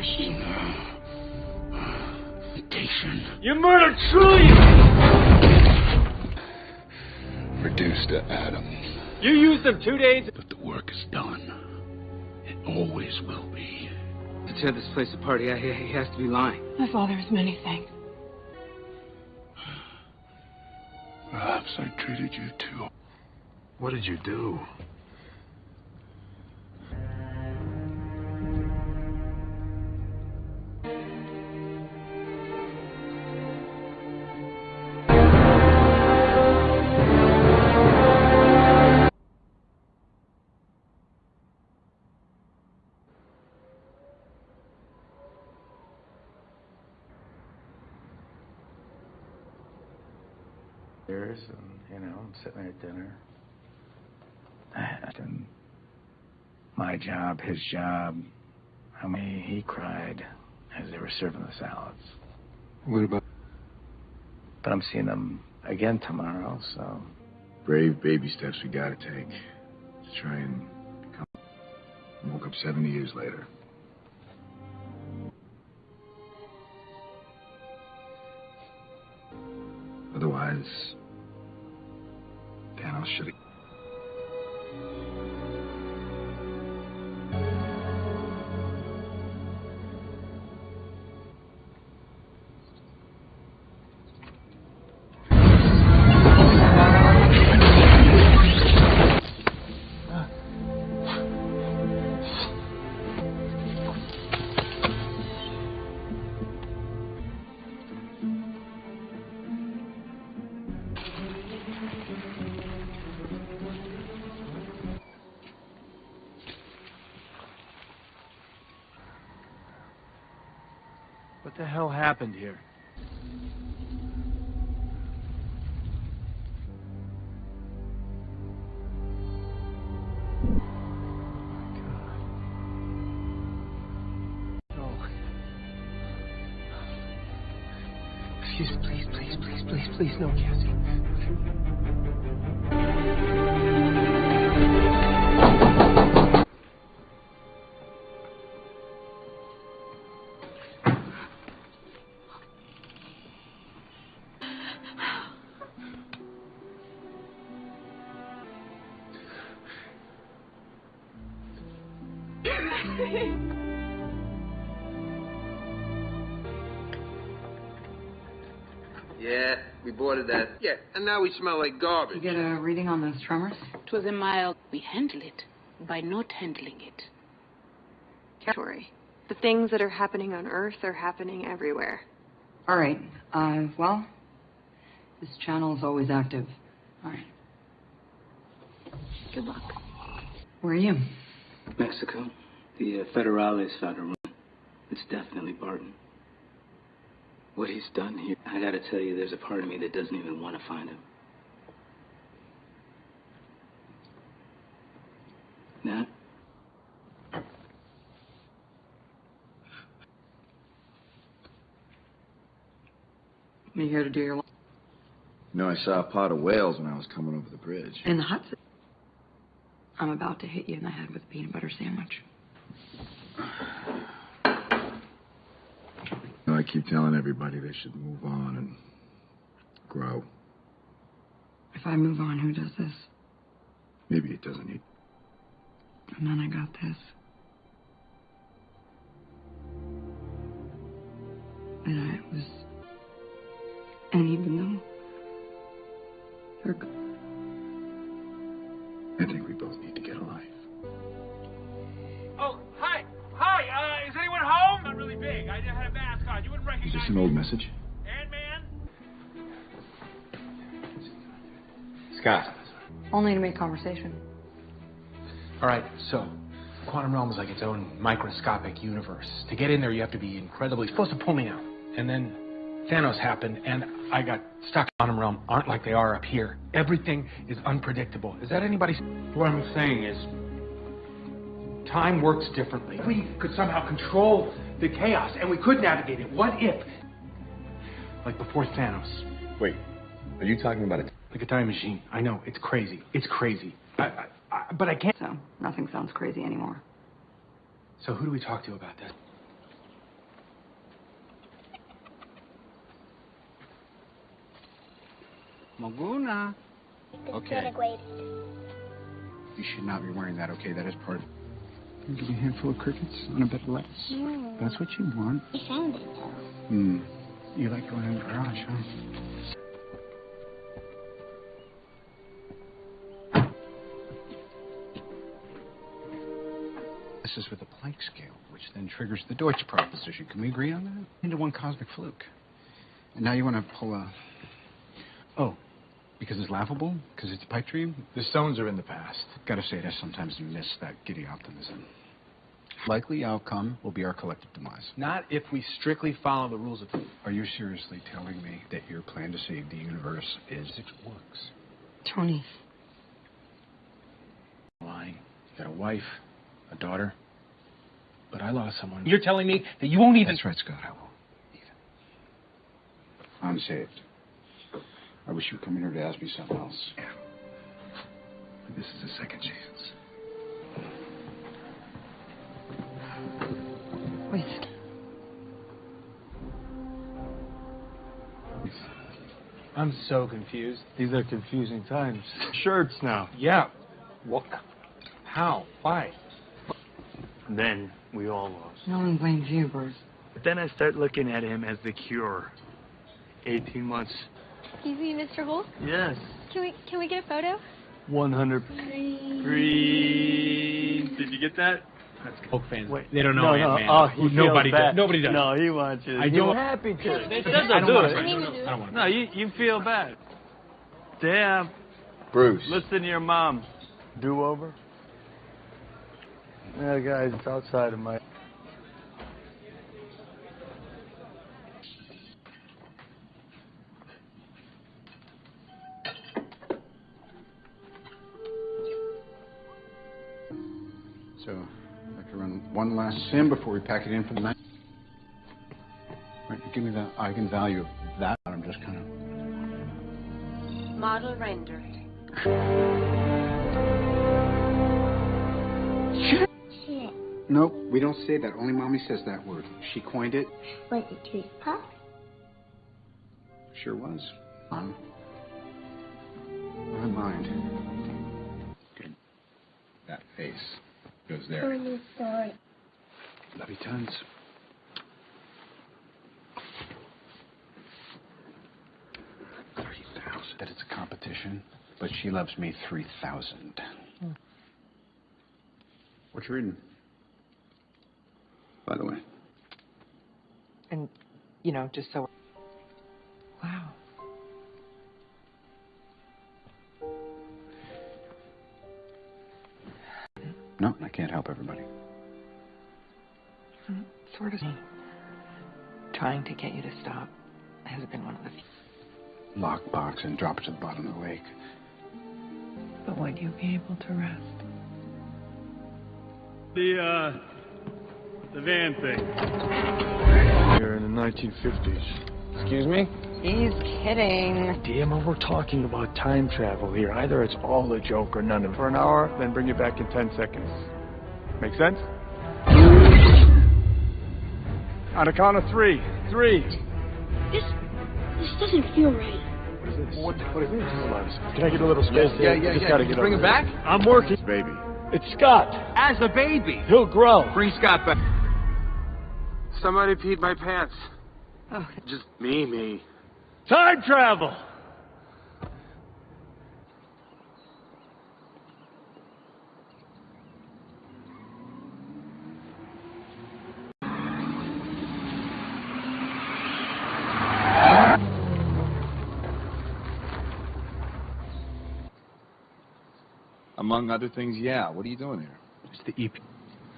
Answer the question. Mutation. You murdered trillions! Reduced to atoms. You used them two days. But the work is done. It always will be. To tear this place apart, yeah, he, he has to be lying. My father is many things. Perhaps I treated you too. What did you do? Sitting at dinner. And my job, his job. I mean, he cried as they were serving the salads. What about? But I'm seeing them again tomorrow, so Brave baby steps we gotta take to try and become. Woke up 70 years later. Otherwise, Thanos happened here? Yeah, and now we smell like garbage. You get a reading on those tremors? It was a mild. We handle it by not handling it. Territory. The things that are happening on Earth are happening everywhere. All right. Uh, well, this channel is always active. All right. Good luck. Where are you? Mexico. The uh, Federales found a room. It's definitely Barton. What he's done here, I gotta tell you, there's a part of me that doesn't even want to find him. Nat? You here to do your You know, I saw a pot of whales when I was coming over the bridge. in the Hudson? I'm about to hit you in the head with a peanut butter sandwich. You know, I keep telling everybody they should move on and grow. If I move on, who does this? Maybe it doesn't need. And then I got this. And I was. Recognize this an old message? Scott. Only to make conversation. All right, so quantum realm is like its own microscopic universe. To get in there, you have to be incredibly supposed to pull me out, and then Thanos happened, and I got stuck. Quantum realm aren't like they are up here. Everything is unpredictable. Is that anybody's? What I'm saying is, time works differently. We could somehow control the chaos, and we could navigate it. What if? Like before Thanos. Wait, are you talking about it? Like a time machine. I know, it's crazy. It's crazy. I, I, I, but I can't. So, nothing sounds crazy anymore. So who do we talk to about this? Maguna. Okay. You should not be wearing that, okay? That is part of... You give me a handful of crickets on a bed of lettuce. No. That's what you want. I found it, though. Hmm. You like going in the garage, huh? This is with the Planck scale, which then triggers the Deutsch proposition. Can we agree on that? Into one cosmic fluke. And now you want to pull a... Oh, because it's laughable? Because it's a pipe dream? The stones are in the past. Gotta say, I sometimes miss that giddy optimism. Likely outcome will be our collective demise. Not if we strictly follow the rules of. Are you seriously telling me that your plan to save the universe is it works? Tony. Lying. You got a wife, a daughter. But I lost someone. You're telling me that you won't even. That's right, Scott. I won't. I'm saved. I wish you would come in here to ask me something else. Yeah. This is a second chance. Wait. I'm so confused. These are confusing times. Shirts now. Yeah. What? How? Why? Then we all lost. No one blames you, Bruce. But then I start looking at him as the cure. 18 months. Excuse me, Mr. Hulk. Yes. Can we can we get a photo? 100 green. Did you get that? Hulk fans. Wait. They don't know no, Ant-Man. No. Oh, he nobody feels bad. does. Nobody does. No, he wants you. I He's don't- happy to. They said don't they'll do it. try. No, no, I don't want to. No, you you feel bad. Damn. Bruce. Listen to your mom. Do over. Yeah, guys, it's outside of my. One last sim before we pack it in for the night. Right, give me the eigenvalue of that. I'm just kind of. Model rendered. Shit. Shit. Nope, we don't say that. Only mommy says that word. She coined it. Was it Treat Puff? Sure was. On my mind. Good. That face goes there. a new story. Love you tons. Three thousand. That it's a competition, but she loves me three thousand. What you reading? By the way. And, you know, just so. Wow. No, I can't help everybody. Mm, Sort of. Trying to get you to stop has been one of the few. Lockbox and drop it to the bottom of the lake. But would you be able to rest? The uh, the van thing. Here in the 1950s. Excuse me? He's kidding. Damn, it, we're talking about time travel here. Either it's all a joke or none of it. For an hour, then bring it back in 10 seconds. Make sense? On a count of three. Three. This this doesn't feel right. What is this? What, what is this? Hold. Can I get a little space Yeah, here? yeah, I just yeah. gotta Can you get bring over him here. back? I'm working. Baby. It's Scott. As a baby. He'll grow. Bring Scott back. Somebody peed my pants. Oh. Just me, me. Time travel. Among other things, yeah. What are you doing here? It's the EP.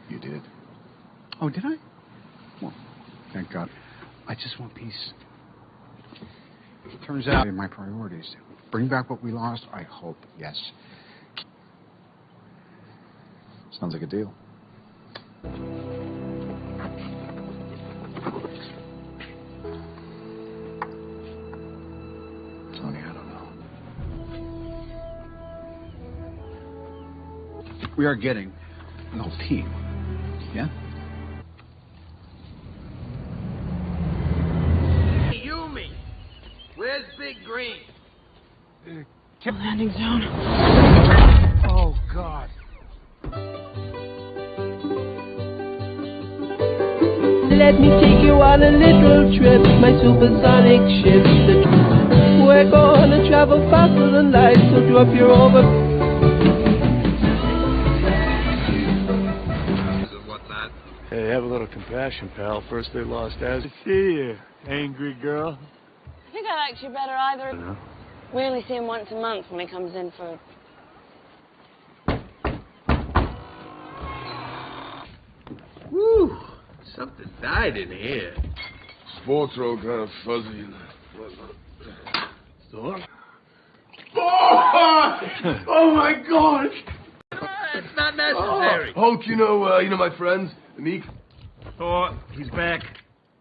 You did. Oh, did I? Well, thank God. I just want peace. Turns out, my priorities. Bring back what we lost, I hope, yes. Sounds like a deal. we are getting an old team. Yeah? Yumi, where's Big Green? Uh, landing zone. Oh, God. Let me take you on a little trip, my supersonic ship. We're gonna travel faster than light, so drop your over. Compassion, pal. First they lost Az. I see you, angry girl. I think I liked you better either. We only see him once a month when he comes in for. Woo! Something died in here. Sports are all kind of fuzzy and whatnot. Thor? Oh, oh my God! It's not necessary. Oh, Hulk, you know, uh, you know my friends, Miek. Thor, he's back.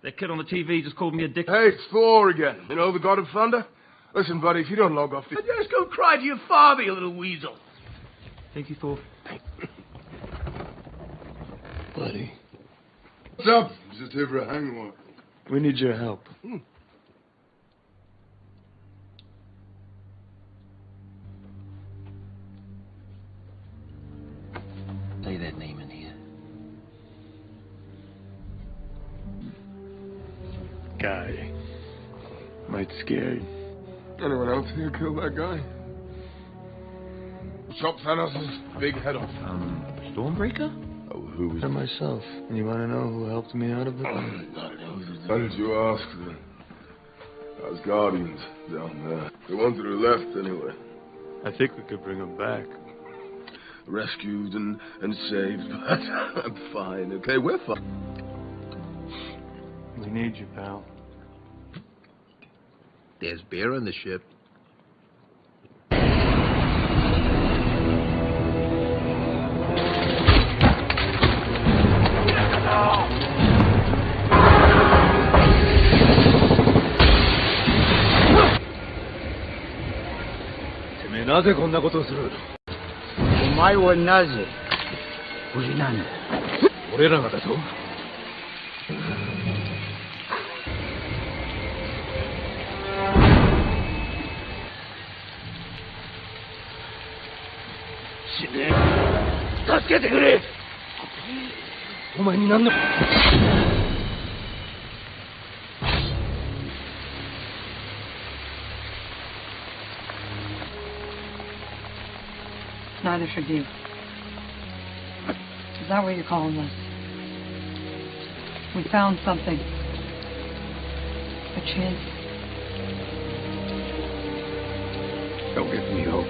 That kid on the TV just called me a dick. Hey, it's Thor again. You know the God of Thunder. Listen, buddy, if you don't log off, the... Just go cry to your father, you little weasel. Thank you, Thor. buddy. What's up? Just here for a hangover. We need your help. Hmm. Chop Thanos' big head off. Um, Stormbreaker? Oh, who was For myself. And you want to know who helped me out of it? How did you ask the Asgardians down there? The ones that are left, anyway. I think we could bring them back. Rescued and, and saved, but I'm fine, okay? We're fine. We need you, pal. There's beer on the ship. なぜこんなことをする？お前はなぜ？無事なんだ俺らがだぞ。死ね。助けてくれ。お前に何の？Neither should you. Is that what you're calling this? We found something. A chance. Don't give me hope.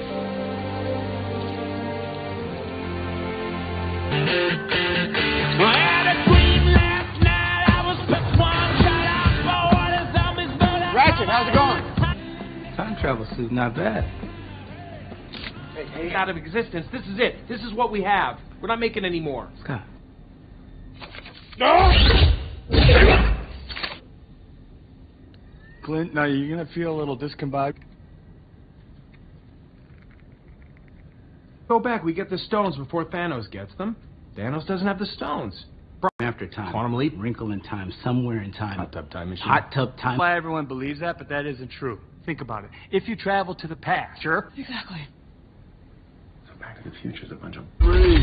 Ratchet, how's it going? Time travel suit, not bad. Hey, out of existence. This is it. This is what we have. We're not making any more. Scott. No! Clint, now you're gonna feel a little discombobulated. Go back. We get the stones before Thanos gets them. Thanos doesn't have the stones. After time. Quantum leap? Wrinkle in time. Somewhere in time. Hot tub time machine. Hot tub time. Why everyone believes that, but that isn't true. Think about it. If you travel to the past, sure. Exactly. Back to the Future's a bunch of... Three,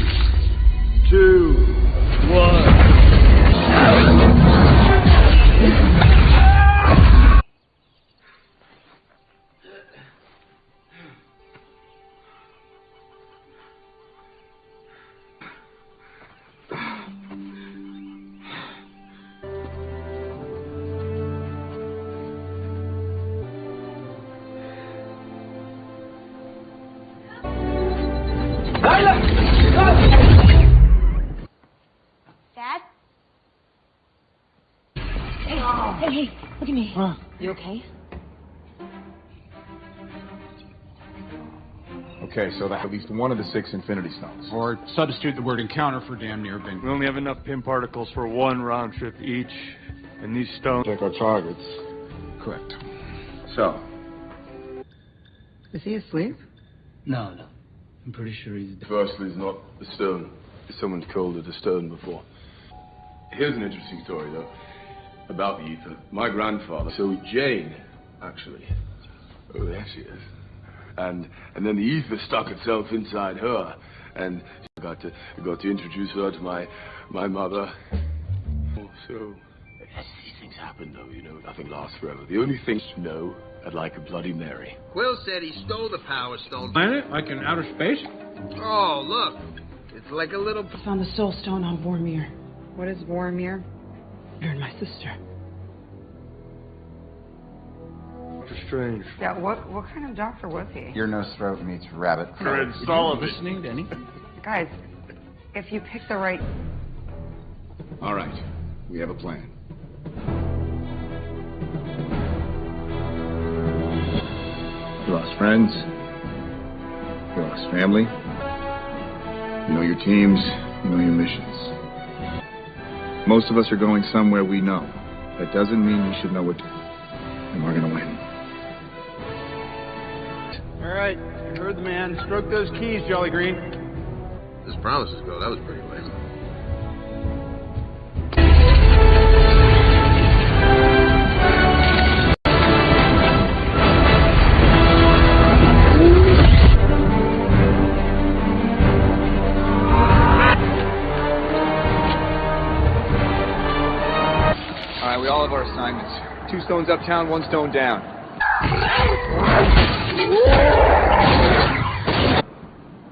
two, one. So that's at least one of the six Infinity Stones. Or substitute the word encounter for damn near bingo. We only have enough Pym particles for one round trip each, and these stones. Check our targets. Correct. So, Is he asleep? No, no. I'm pretty sure he's dead. Firstly, it's not a stone. Someone's called it a stone before. Here's an interesting story, though, about the Aether. My grandfather, so Jane, actually. Oh, there she is. And and then the Aether stuck itself inside her, and I got to got to introduce her to my my mother. Oh, so as these things happen, though, you know, nothing lasts forever. The only thing you know, I'd like a Bloody Mary. Quill said he stole the Power Stone. Planet? Like in outer space? Oh, look. It's like a little. Found the soul stone on Vormir. What is Vormir? You're my sister. Strange. Yeah, what what kind of doctor was he? Your nose throat meets rabbit. Fred Sullivan. Listening to anything? Guys, if you pick the right All right. We have a plan. You lost friends. You lost family. You know your teams. You know your missions. Most of us are going somewhere we know. That doesn't mean we should know what to do. And we're gonna win. All right, you heard the man. Stroke those keys, Jolly Green. As promises go, that was pretty lame. All right, we all have our assignments. Two stones uptown, one stone down.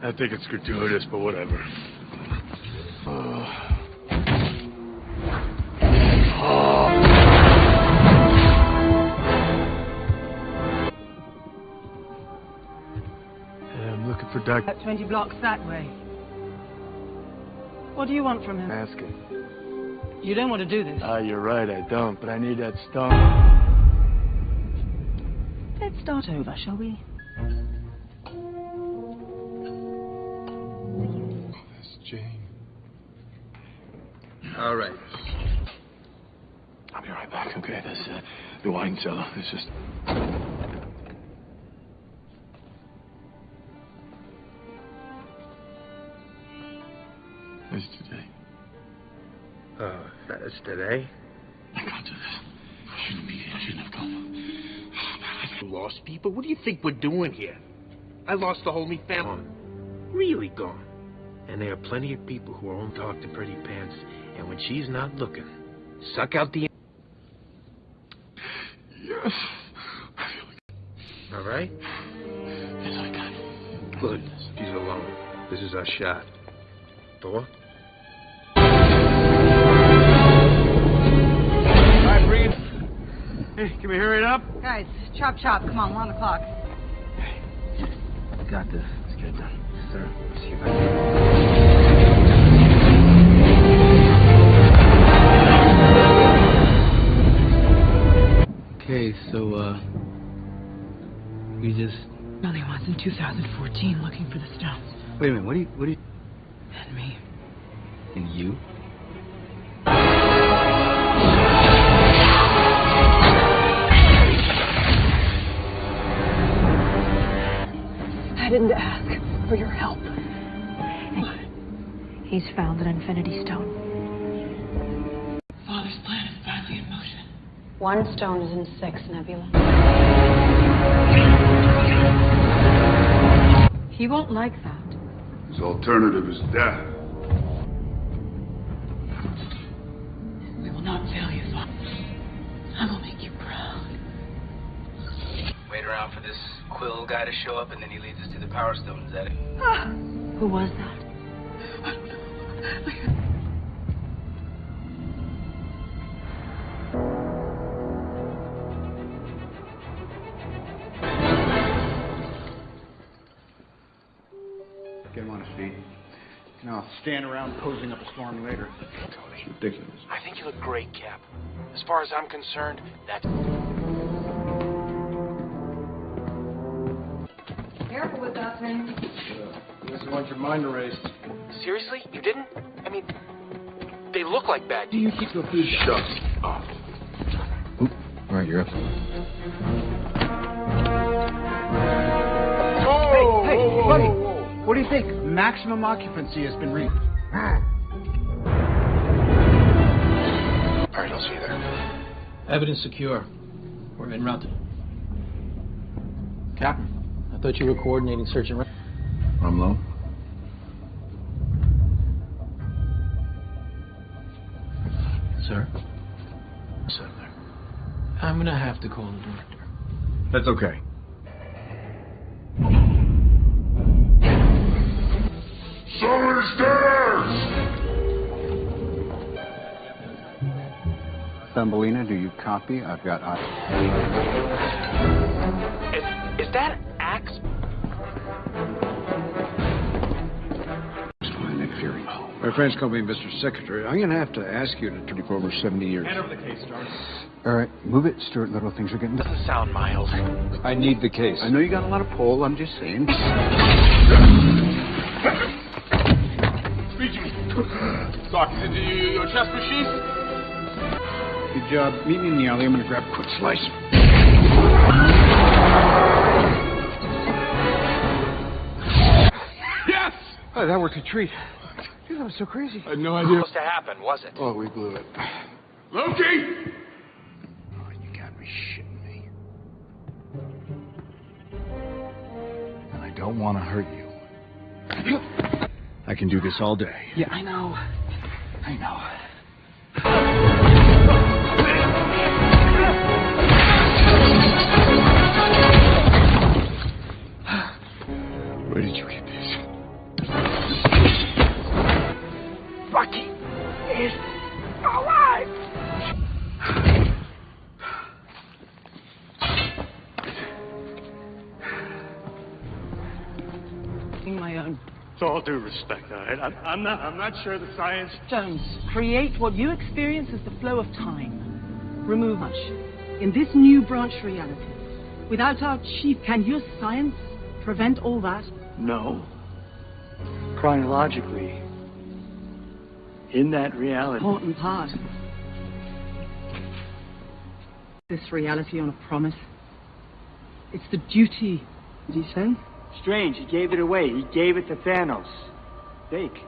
I think it's gratuitous, but whatever. Looking for Doc. About 20 blocks that way. What do you want from him? Ask him. You don't want to do this. Ah, you're right, I don't, but I need that stone. Let's start over, shall we? That's Jane. All right. I'll be right back, okay? There's uh, the wine cellar. There's just. It's today. Oh, that's today? I can't do this. I shouldn't be here. I shouldn't have come. Lost people? What do you think we're doing here? I lost the whole me family. Really gone. And there are plenty of people who won't talk to Pretty Pants, and when she's not looking, suck out the. Yes. All right? Yes, I can. Good. She's alone. This is our shot. Thor? Hey, can we hurry it up? Guys, chop chop. Come on, we're on the clock. Got this. Let's get it done. Sir, see you back. Okay, so, uh. We just. Only once in 2014 looking for the stones. Wait a minute, what do you. What do you. And me. And you? I didn't ask for your help. He's found an infinity stone. Father's plan is badly in motion. One stone is in six, Nebula. He won't like that. His alternative is death. We will not fail you, Father. I will make you proud. Wait around for this Quill guy to show up, and then he leads us to the Power Stone. Is that it? Ah, who was that? Get him on his feet. And I'll stand around posing up a storm later. It's ridiculous. I think you look great, Cap. As far as I'm concerned, that's. He doesn't want your mind erased. Seriously? You didn't? I mean, they look like bad. Do you keep your food Shut up. All right, you're up. Hey, hey, buddy. What do you think? Maximum occupancy has been reached. All right, I'll see you there. Evidence secure. We're en route. Captain, I thought you were coordinating search and rescue. Have to call the director. That's okay. Somebody's there! Thumbelina, do you copy? I've got. Is, is that Axe? Nick My friends call me Mr. Secretary. I'm going to have to ask you to turn for over 70 years. Hand over the case, Stark. All right, move it, Stuart Little. Things are getting. Doesn't sound mild. I need the case. I know you got a lot of pull. I'm just saying. Speak to me. Doc, is it your, your chest machine? Good job. Meet me in the alley. I'm going to grab a quick slice. Yes! Oh, that worked a treat. Dude, that was so crazy. I had no idea. Was Supposed to happen, was it? Oh, we blew it. Loki! Don't want to hurt you. I can do this all day. Yeah, I know. I know. Where did you get this? Bucky is alive! With all due respect, all right? I'm, I'm not. I'm not sure the science. Jones, create what you experience as the flow of time. Remove much. In this new branch reality, without our chief, can your science prevent all that? No. Chronologically, in that reality. Important part. This reality on a promise. It's the duty. Did he say? Strange, he gave it away. He gave it to Thanos. Fake.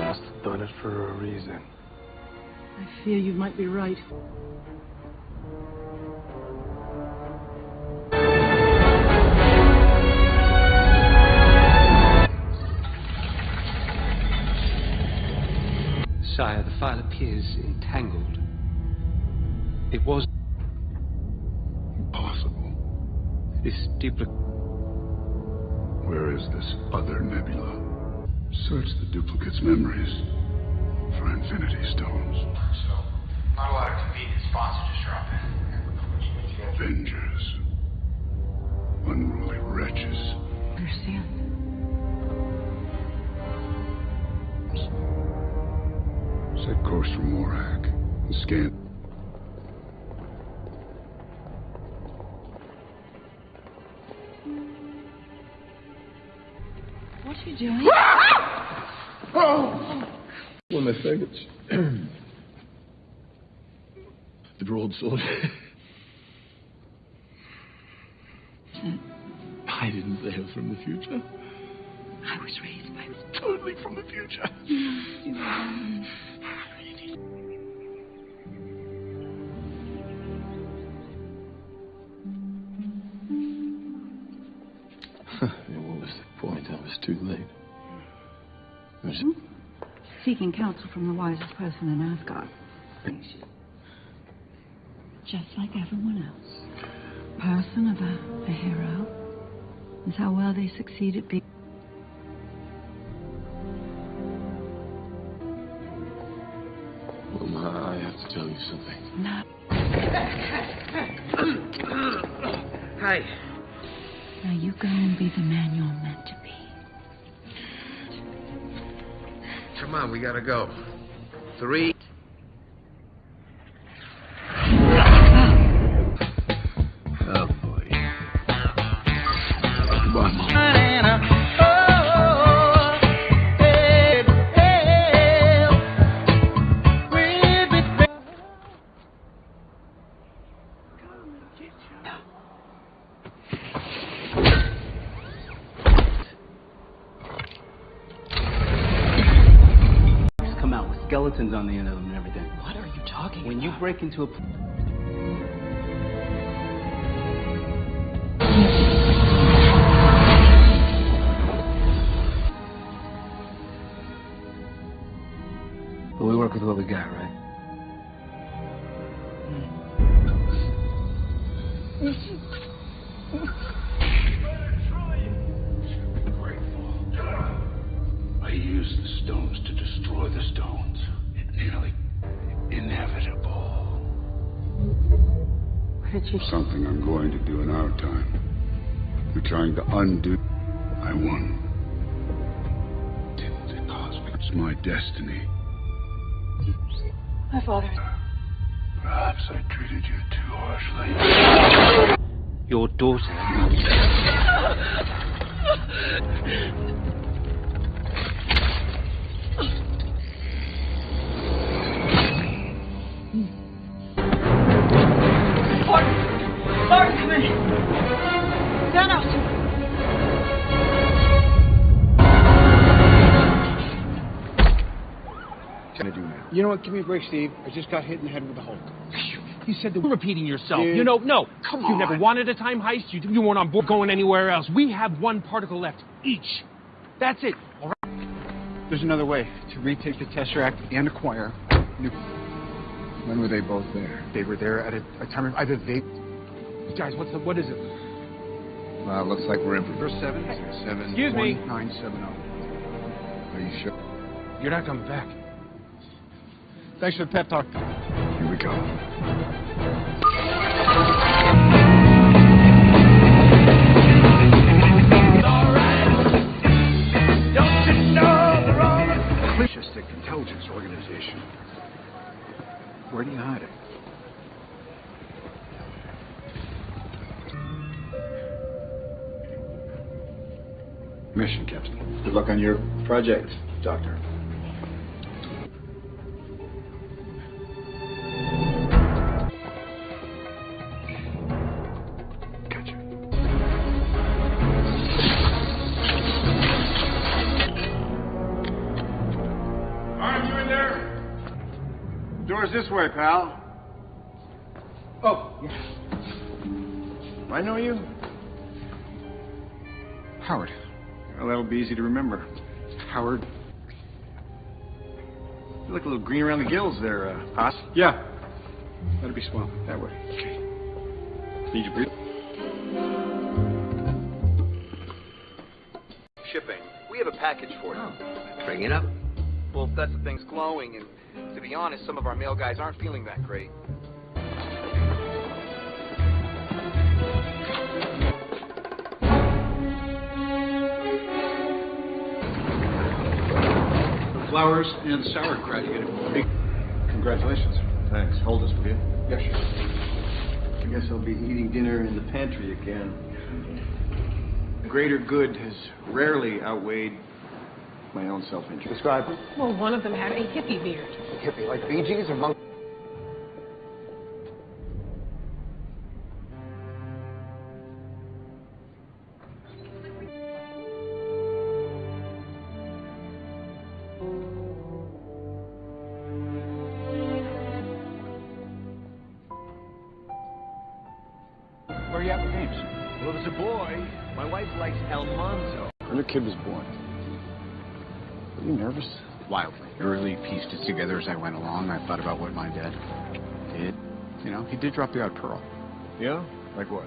Must have done it for a reason. I fear you might be right. The file appears entangled. It was Impossible. this duplicate. Where is this other Nebula? Search the duplicate's memories for Infinity Stones. So, not a lot of convenient spots to just drop in. Avengers. Unruly wretches. Understand? Set course for Morag. And scan. What are you doing? Oh! One of my faggots. the broad sword. I didn't hail from the future. I was raised by Totally from the future. too late. I was hmm? Seeking counsel from the wisest person in Asgard. Just like everyone else. Person of a, a hero is how well they succeed at being. Well, Ma, I have to tell you something. No. Hi. Now you go and be the man you're meant to be. Come on, we gotta go. Three. On the end of them and everything. What are you talking When you break into a. But we work with what we got, right? Trying to undo. I won. The cosmic. It's my destiny. My father. Perhaps I treated you too harshly. Your daughter. You know what? Give me a break, Steve. I just got hit in the head with a Hulk. You said that you're repeating yourself. Dude. You know, no. Come on. you never wanted a time heist. You, you weren't on board going anywhere else. We have one particle left each. That's it. All right. There's another way to retake the Tesseract and acquire new. When were they both there? They were there at a, a time of either they. Guys, what's the, what is it? Well, looks like we're in for Verse seven. seven. Excuse me. Nine seven zero. Are you sure? You're not coming back. Thanks for the pep talk. Here we go. Fascistic intelligence organization. Where do you hide it? Mission, Captain. Good luck on your project, Doctor. Way, pal. Oh, yes. I know you. Howard. Well, that'll be easy to remember. Howard. You look a little green around the gills there, uh, Haas. Yeah. That'd be swell. That way. Okay. Need your breathe. Shipping. We have a package for you. Bring it up. Well, that's the thing's glowing, and to be honest, some of our male guys aren't feeling that great. Flowers and sauerkraut you get. Congratulations. Thanks. Hold this, will you? Yeah, sure. I guess I'll be eating dinner in the pantry again. The greater good has rarely outweighed my own self-interest. Describe it. Well, one of them had a hippie beard. Hippie, like Bee Gees or Monk? Where are you at with games? Well, there's a boy. My wife likes Almanzo. When the kid was Wildly. I really pieced it together as I went along. I thought about what my dad did. You know, he did drop the odd pearl. Yeah? Like what?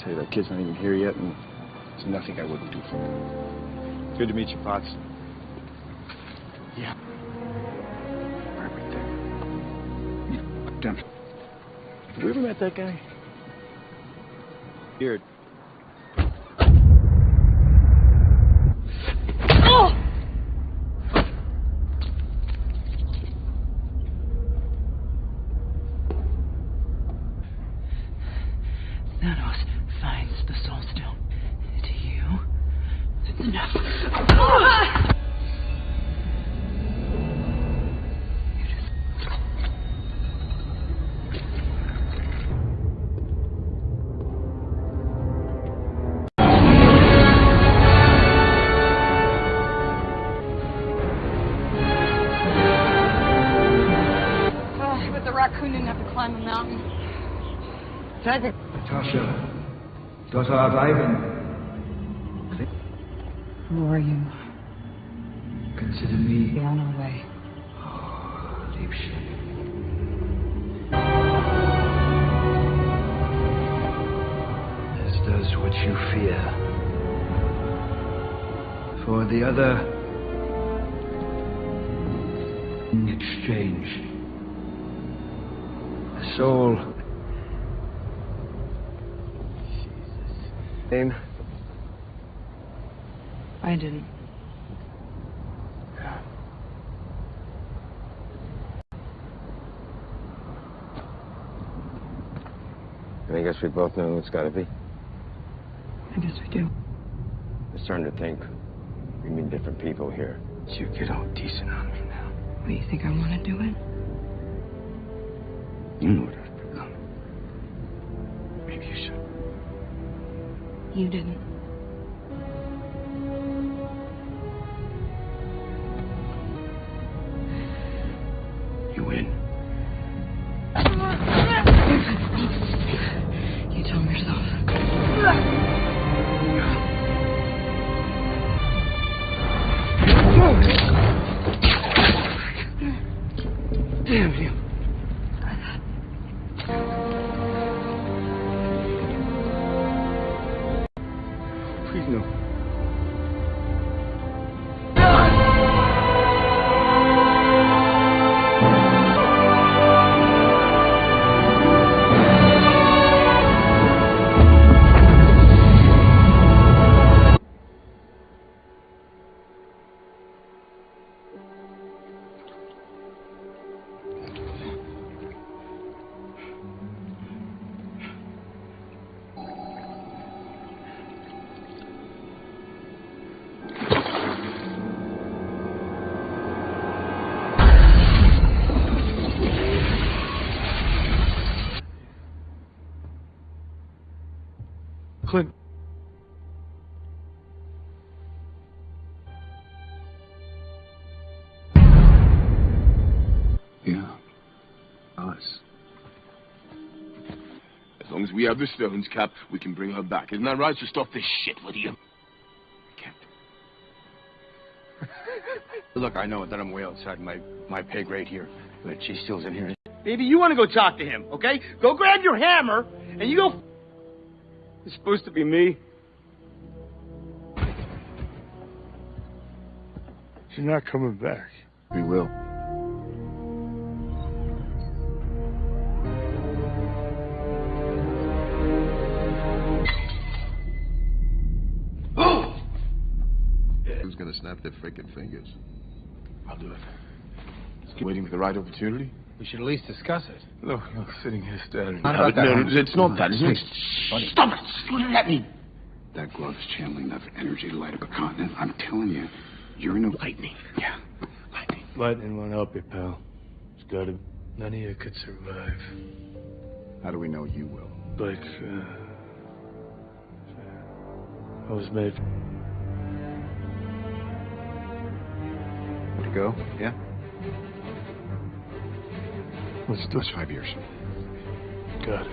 tell you, that kid's not even here yet, and there's nothing I wouldn't do for him. Good to meet you, Potts. Yeah. Everything. Damn. Have we ever met that guy? Beard. Daughter of Ivan, Who are you? consider me Be on our way. Oh, Liebchen. As does what you fear. For the other, in exchange, a soul. Name? I didn't. I guess we both know who it's got to be. I guess we do. I'm starting to think we mean different people here. You get all decent on me now. What, you think I want to do it? You know what You didn't. We have the stones, Cap, we can bring her back. Isn't that right? So stop this shit, will you? Look, I know that I'm way outside my, my pay grade here, but she still's in here. Maybe you want to go talk to him, okay? Go grab your hammer and you go. It's supposed to be me. She's not coming back. We will. Snap their freaking fingers? I'll do it. Just waiting for the right opportunity. We should at least discuss it. Look, look, sitting here staring. Not No, about that, no, Holmes. it's not that. It's not. Buddy. Stop it! Just let me. That glove is channeling enough energy to light up a continent. I'm telling you, you're in a lightning. Yeah. Lightning Lightning won't help you, pal. It's gotta. None of you could survive. How do we know you will? But, uh. I was made. To go? Yeah? Let's do That's five years. Got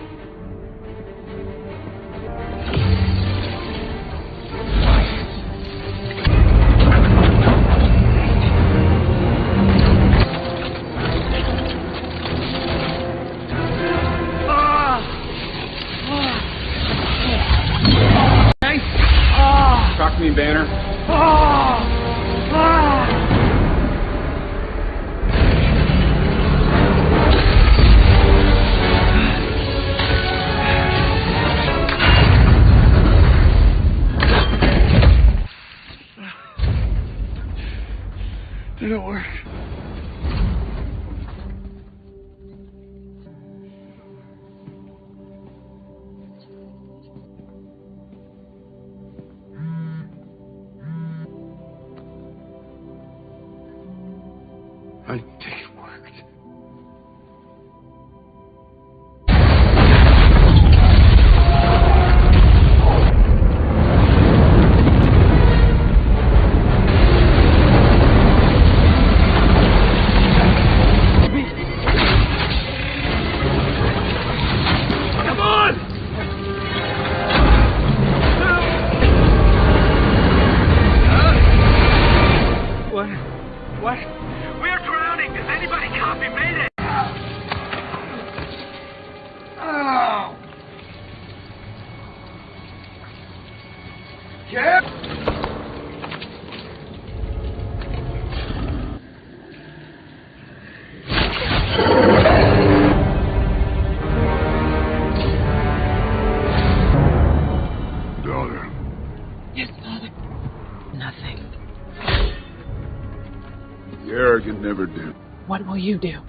you do?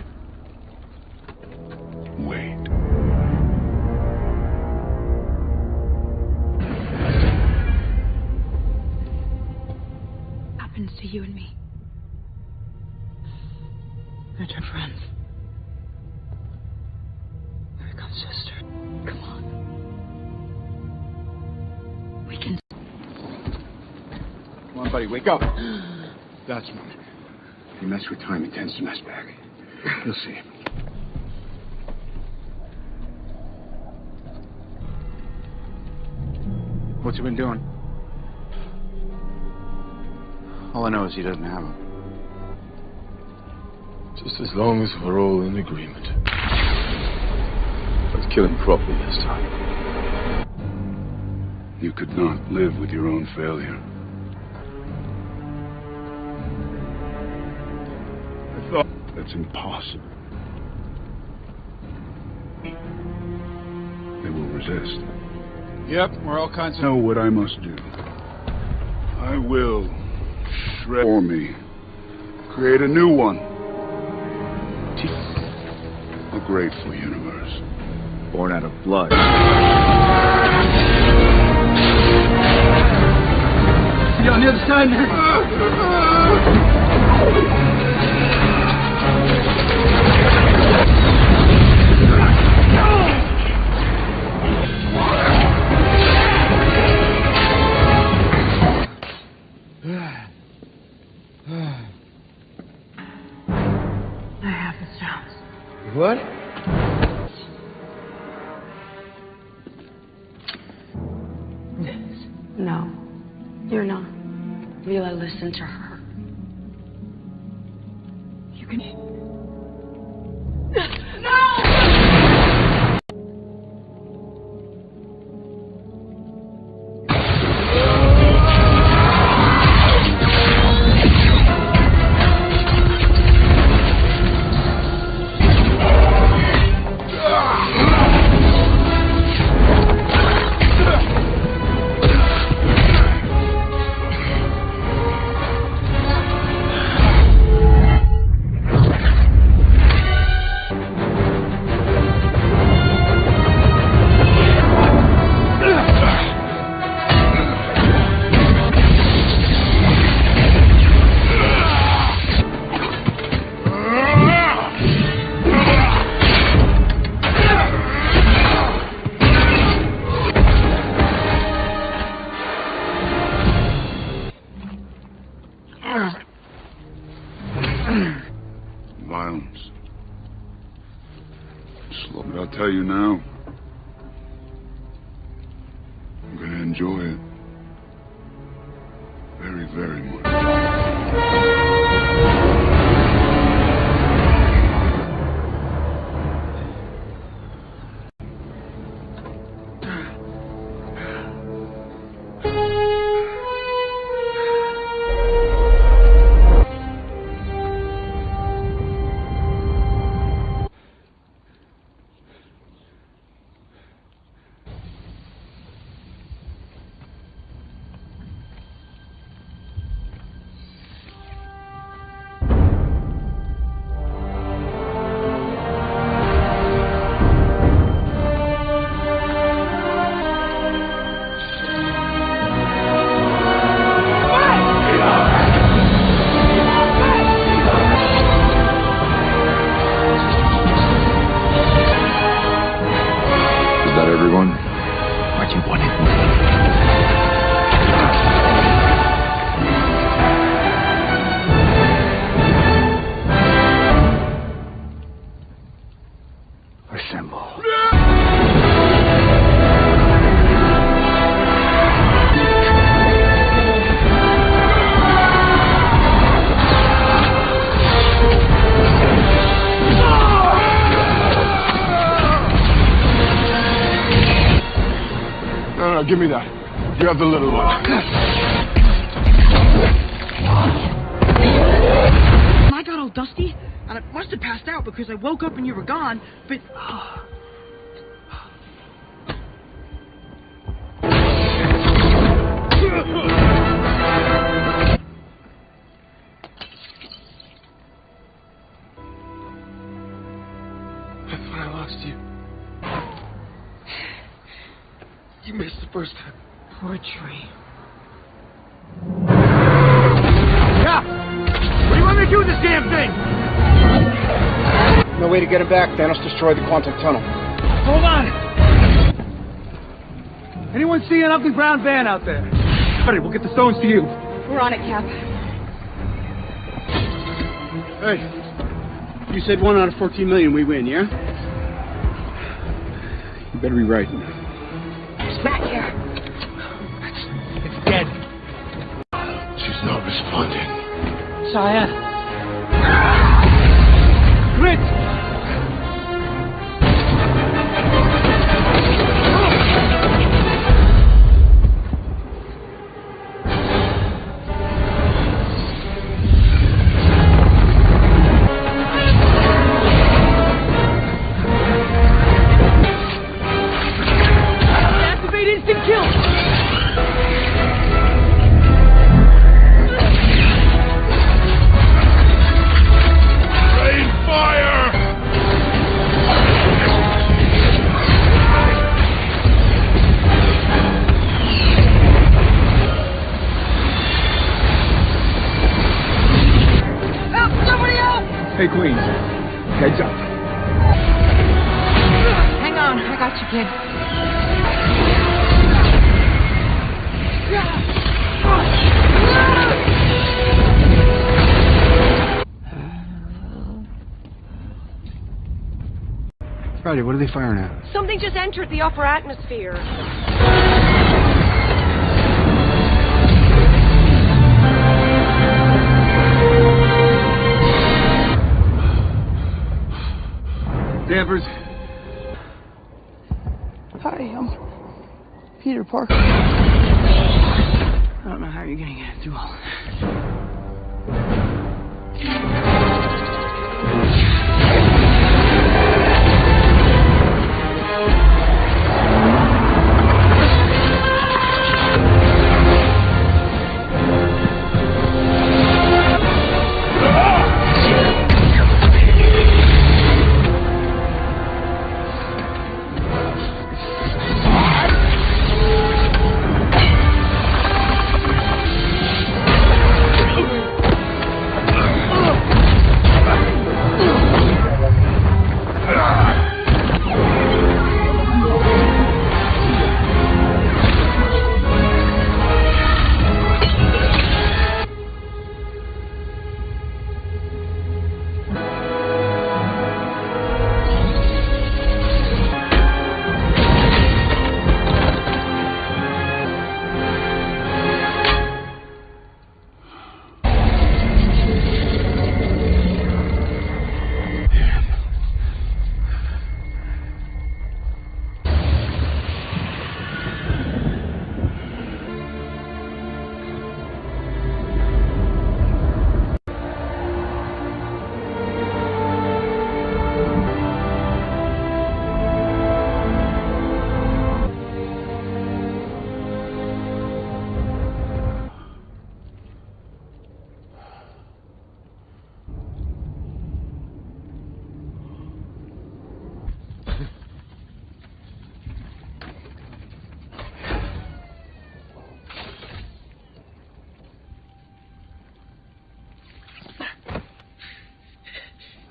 Wait. happens to you and me. We're two friends. We become sisters. Come on. We can. Come on, buddy, wake up. That's right. You mess with time, it tends to mess back. You'll see. What's he been doing? All I know is he doesn't have them. Just as long as we're all in agreement. Let's kill him properly this time. You could not live with your own failure. That's impossible. They will resist. Yep, we're all kinds I know what I must do. I will shred for me. Create a new one. A grateful universe. Born out of blood. See you on the other side, man. What? No, you're not. Mila, listen to her. Give me that. You have the little one. Back. Thanos destroyed the quantum tunnel. Hold on! Anyone see an ugly brown van out there? Hurry, we'll get the stones to you. We're on it, Cap. Hey, you said one out of 14 million we win, yeah? You better be right. It's back here. It's dead. She's not responding. Cyan. Grit! Friday, what are they firing at? Something just entered the upper atmosphere. Danvers, Hi, I'm Peter Parker. I don't know how you're gonna get through all this.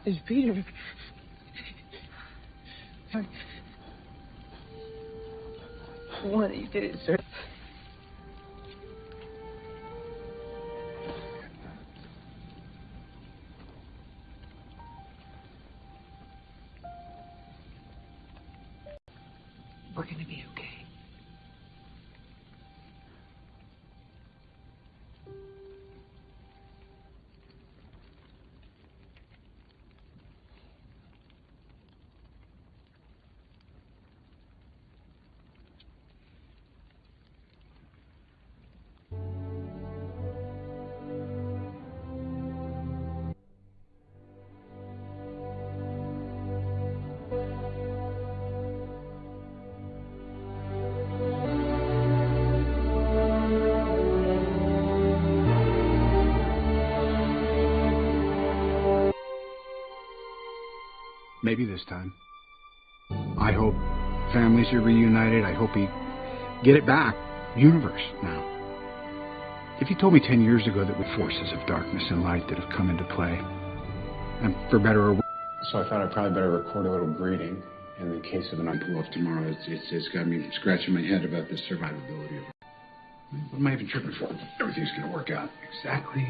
It's Peter. Of these days, sir. Maybe this time. I hope families are reunited. I hope he get it back. Universe now. If you told me ten years ago that with forces of darkness and light that have come into play, and for better or worse. So I thought I'd probably better record a little greeting in the case of an pull off tomorrow. It's, it's, it's got me scratching my head about the survivability of it. What am I even tripping for? Everything's going to work out exactly.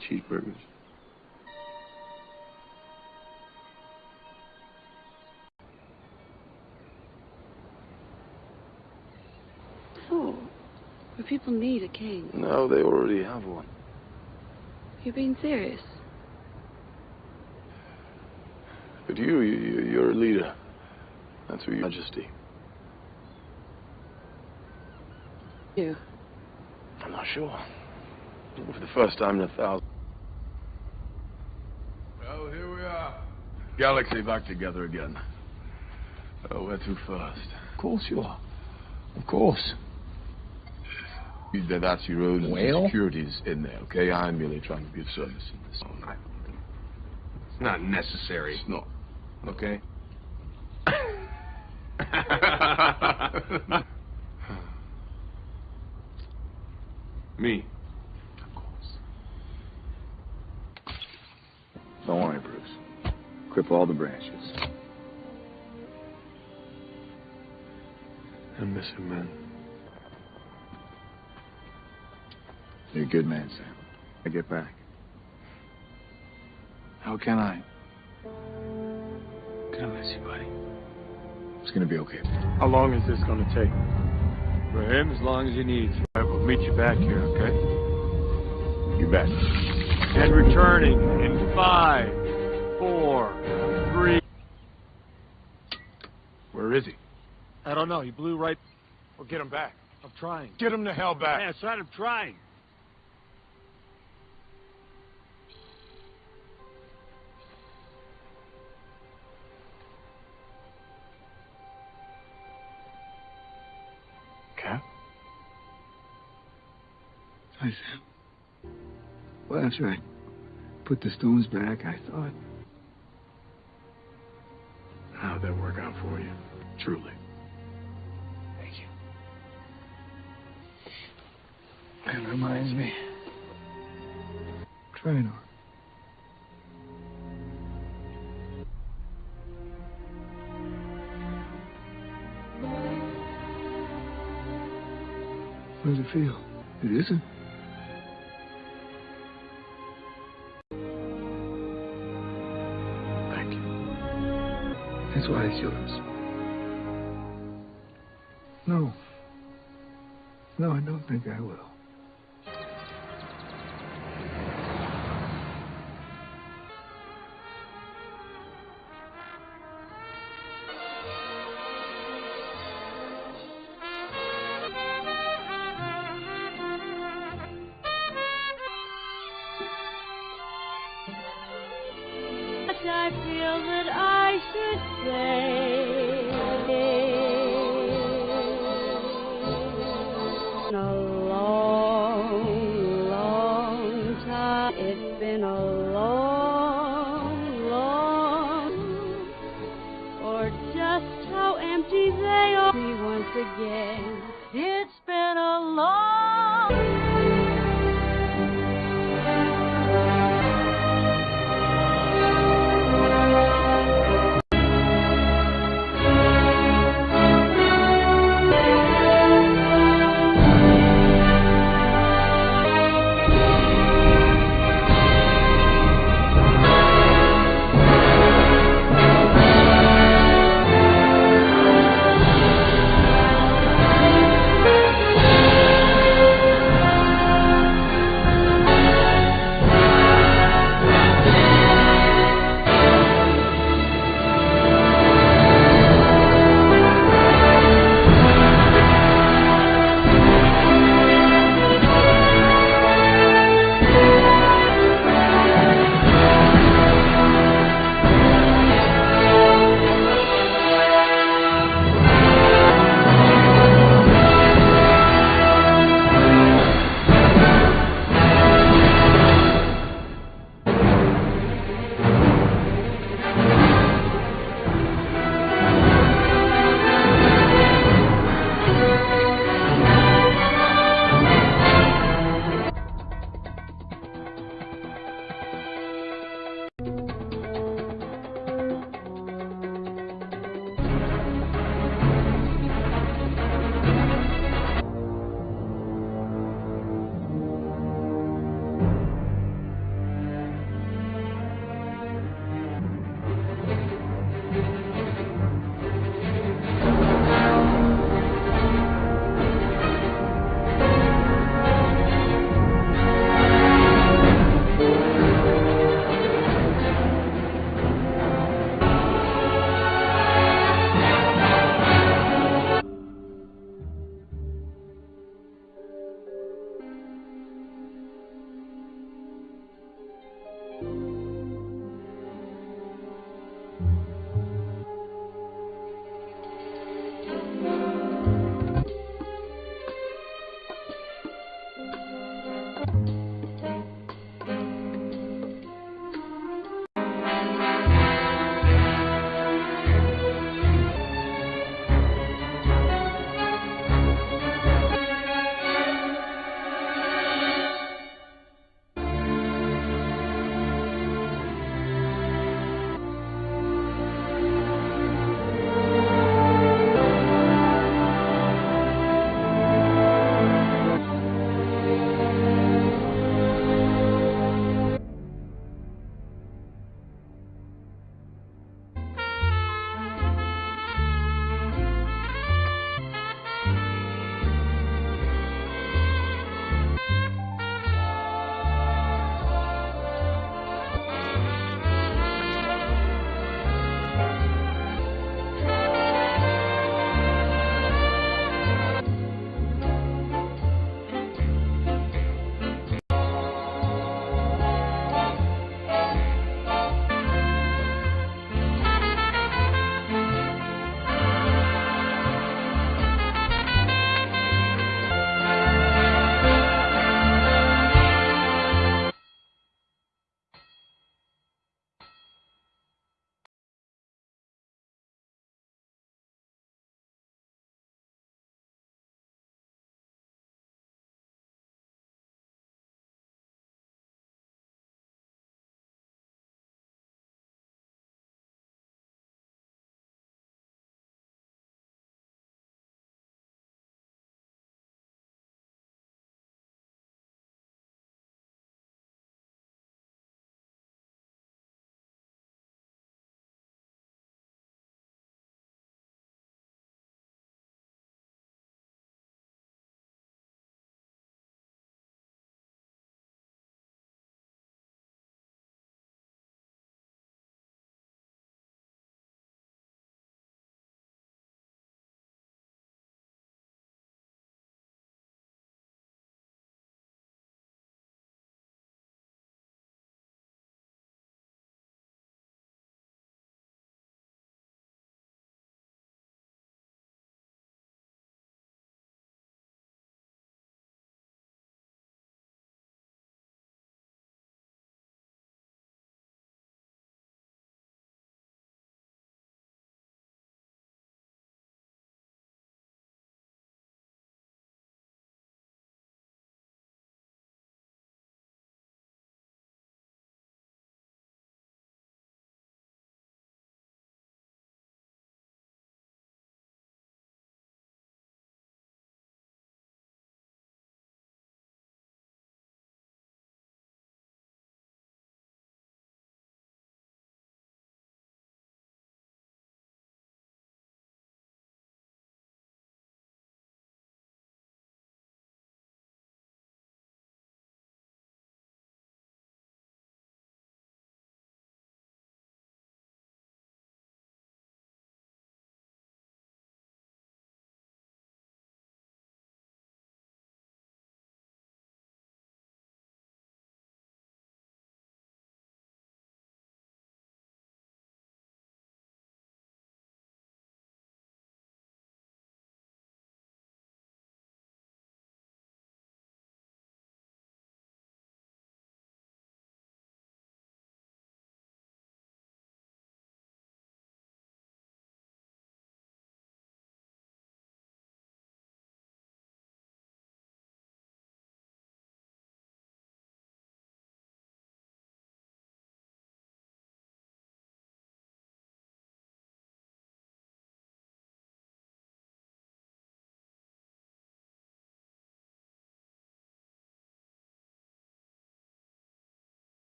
You know, your dad likes cheeseburgers. Oh, but people need a king. No, they already have one. You're being serious. But you, you, you- you're a leader. That's who your majesty. You. I'm not sure. For the first time in a thousand. Well, here we are. Galaxy back together again. Oh, where to first? Of course you are. Of course. That- That's your own Well? securities in there, okay? I'm merely trying to be of service in this. It's not necessary. It's not. Okay? all the branches. I miss him, man. You're a good man, Sam. I get back. How can I? God bless you, buddy. It's gonna be okay. How long is this going to take? For him, as long as he needs. All right, we'll meet you back here, okay? You bet. And returning in five, four, Oh, I don't know. He blew right. Well, get him back. I'm trying. Get him the hell back. Yeah, son, I'm trying. Cap? Hi, Sam. Well, after I put the stones back, I thought. How'd that work out for you? Truly. That reminds me. Trying on. How does it feel? It isn't. Thank you. That's why it's yours. No. No, I don't think I will.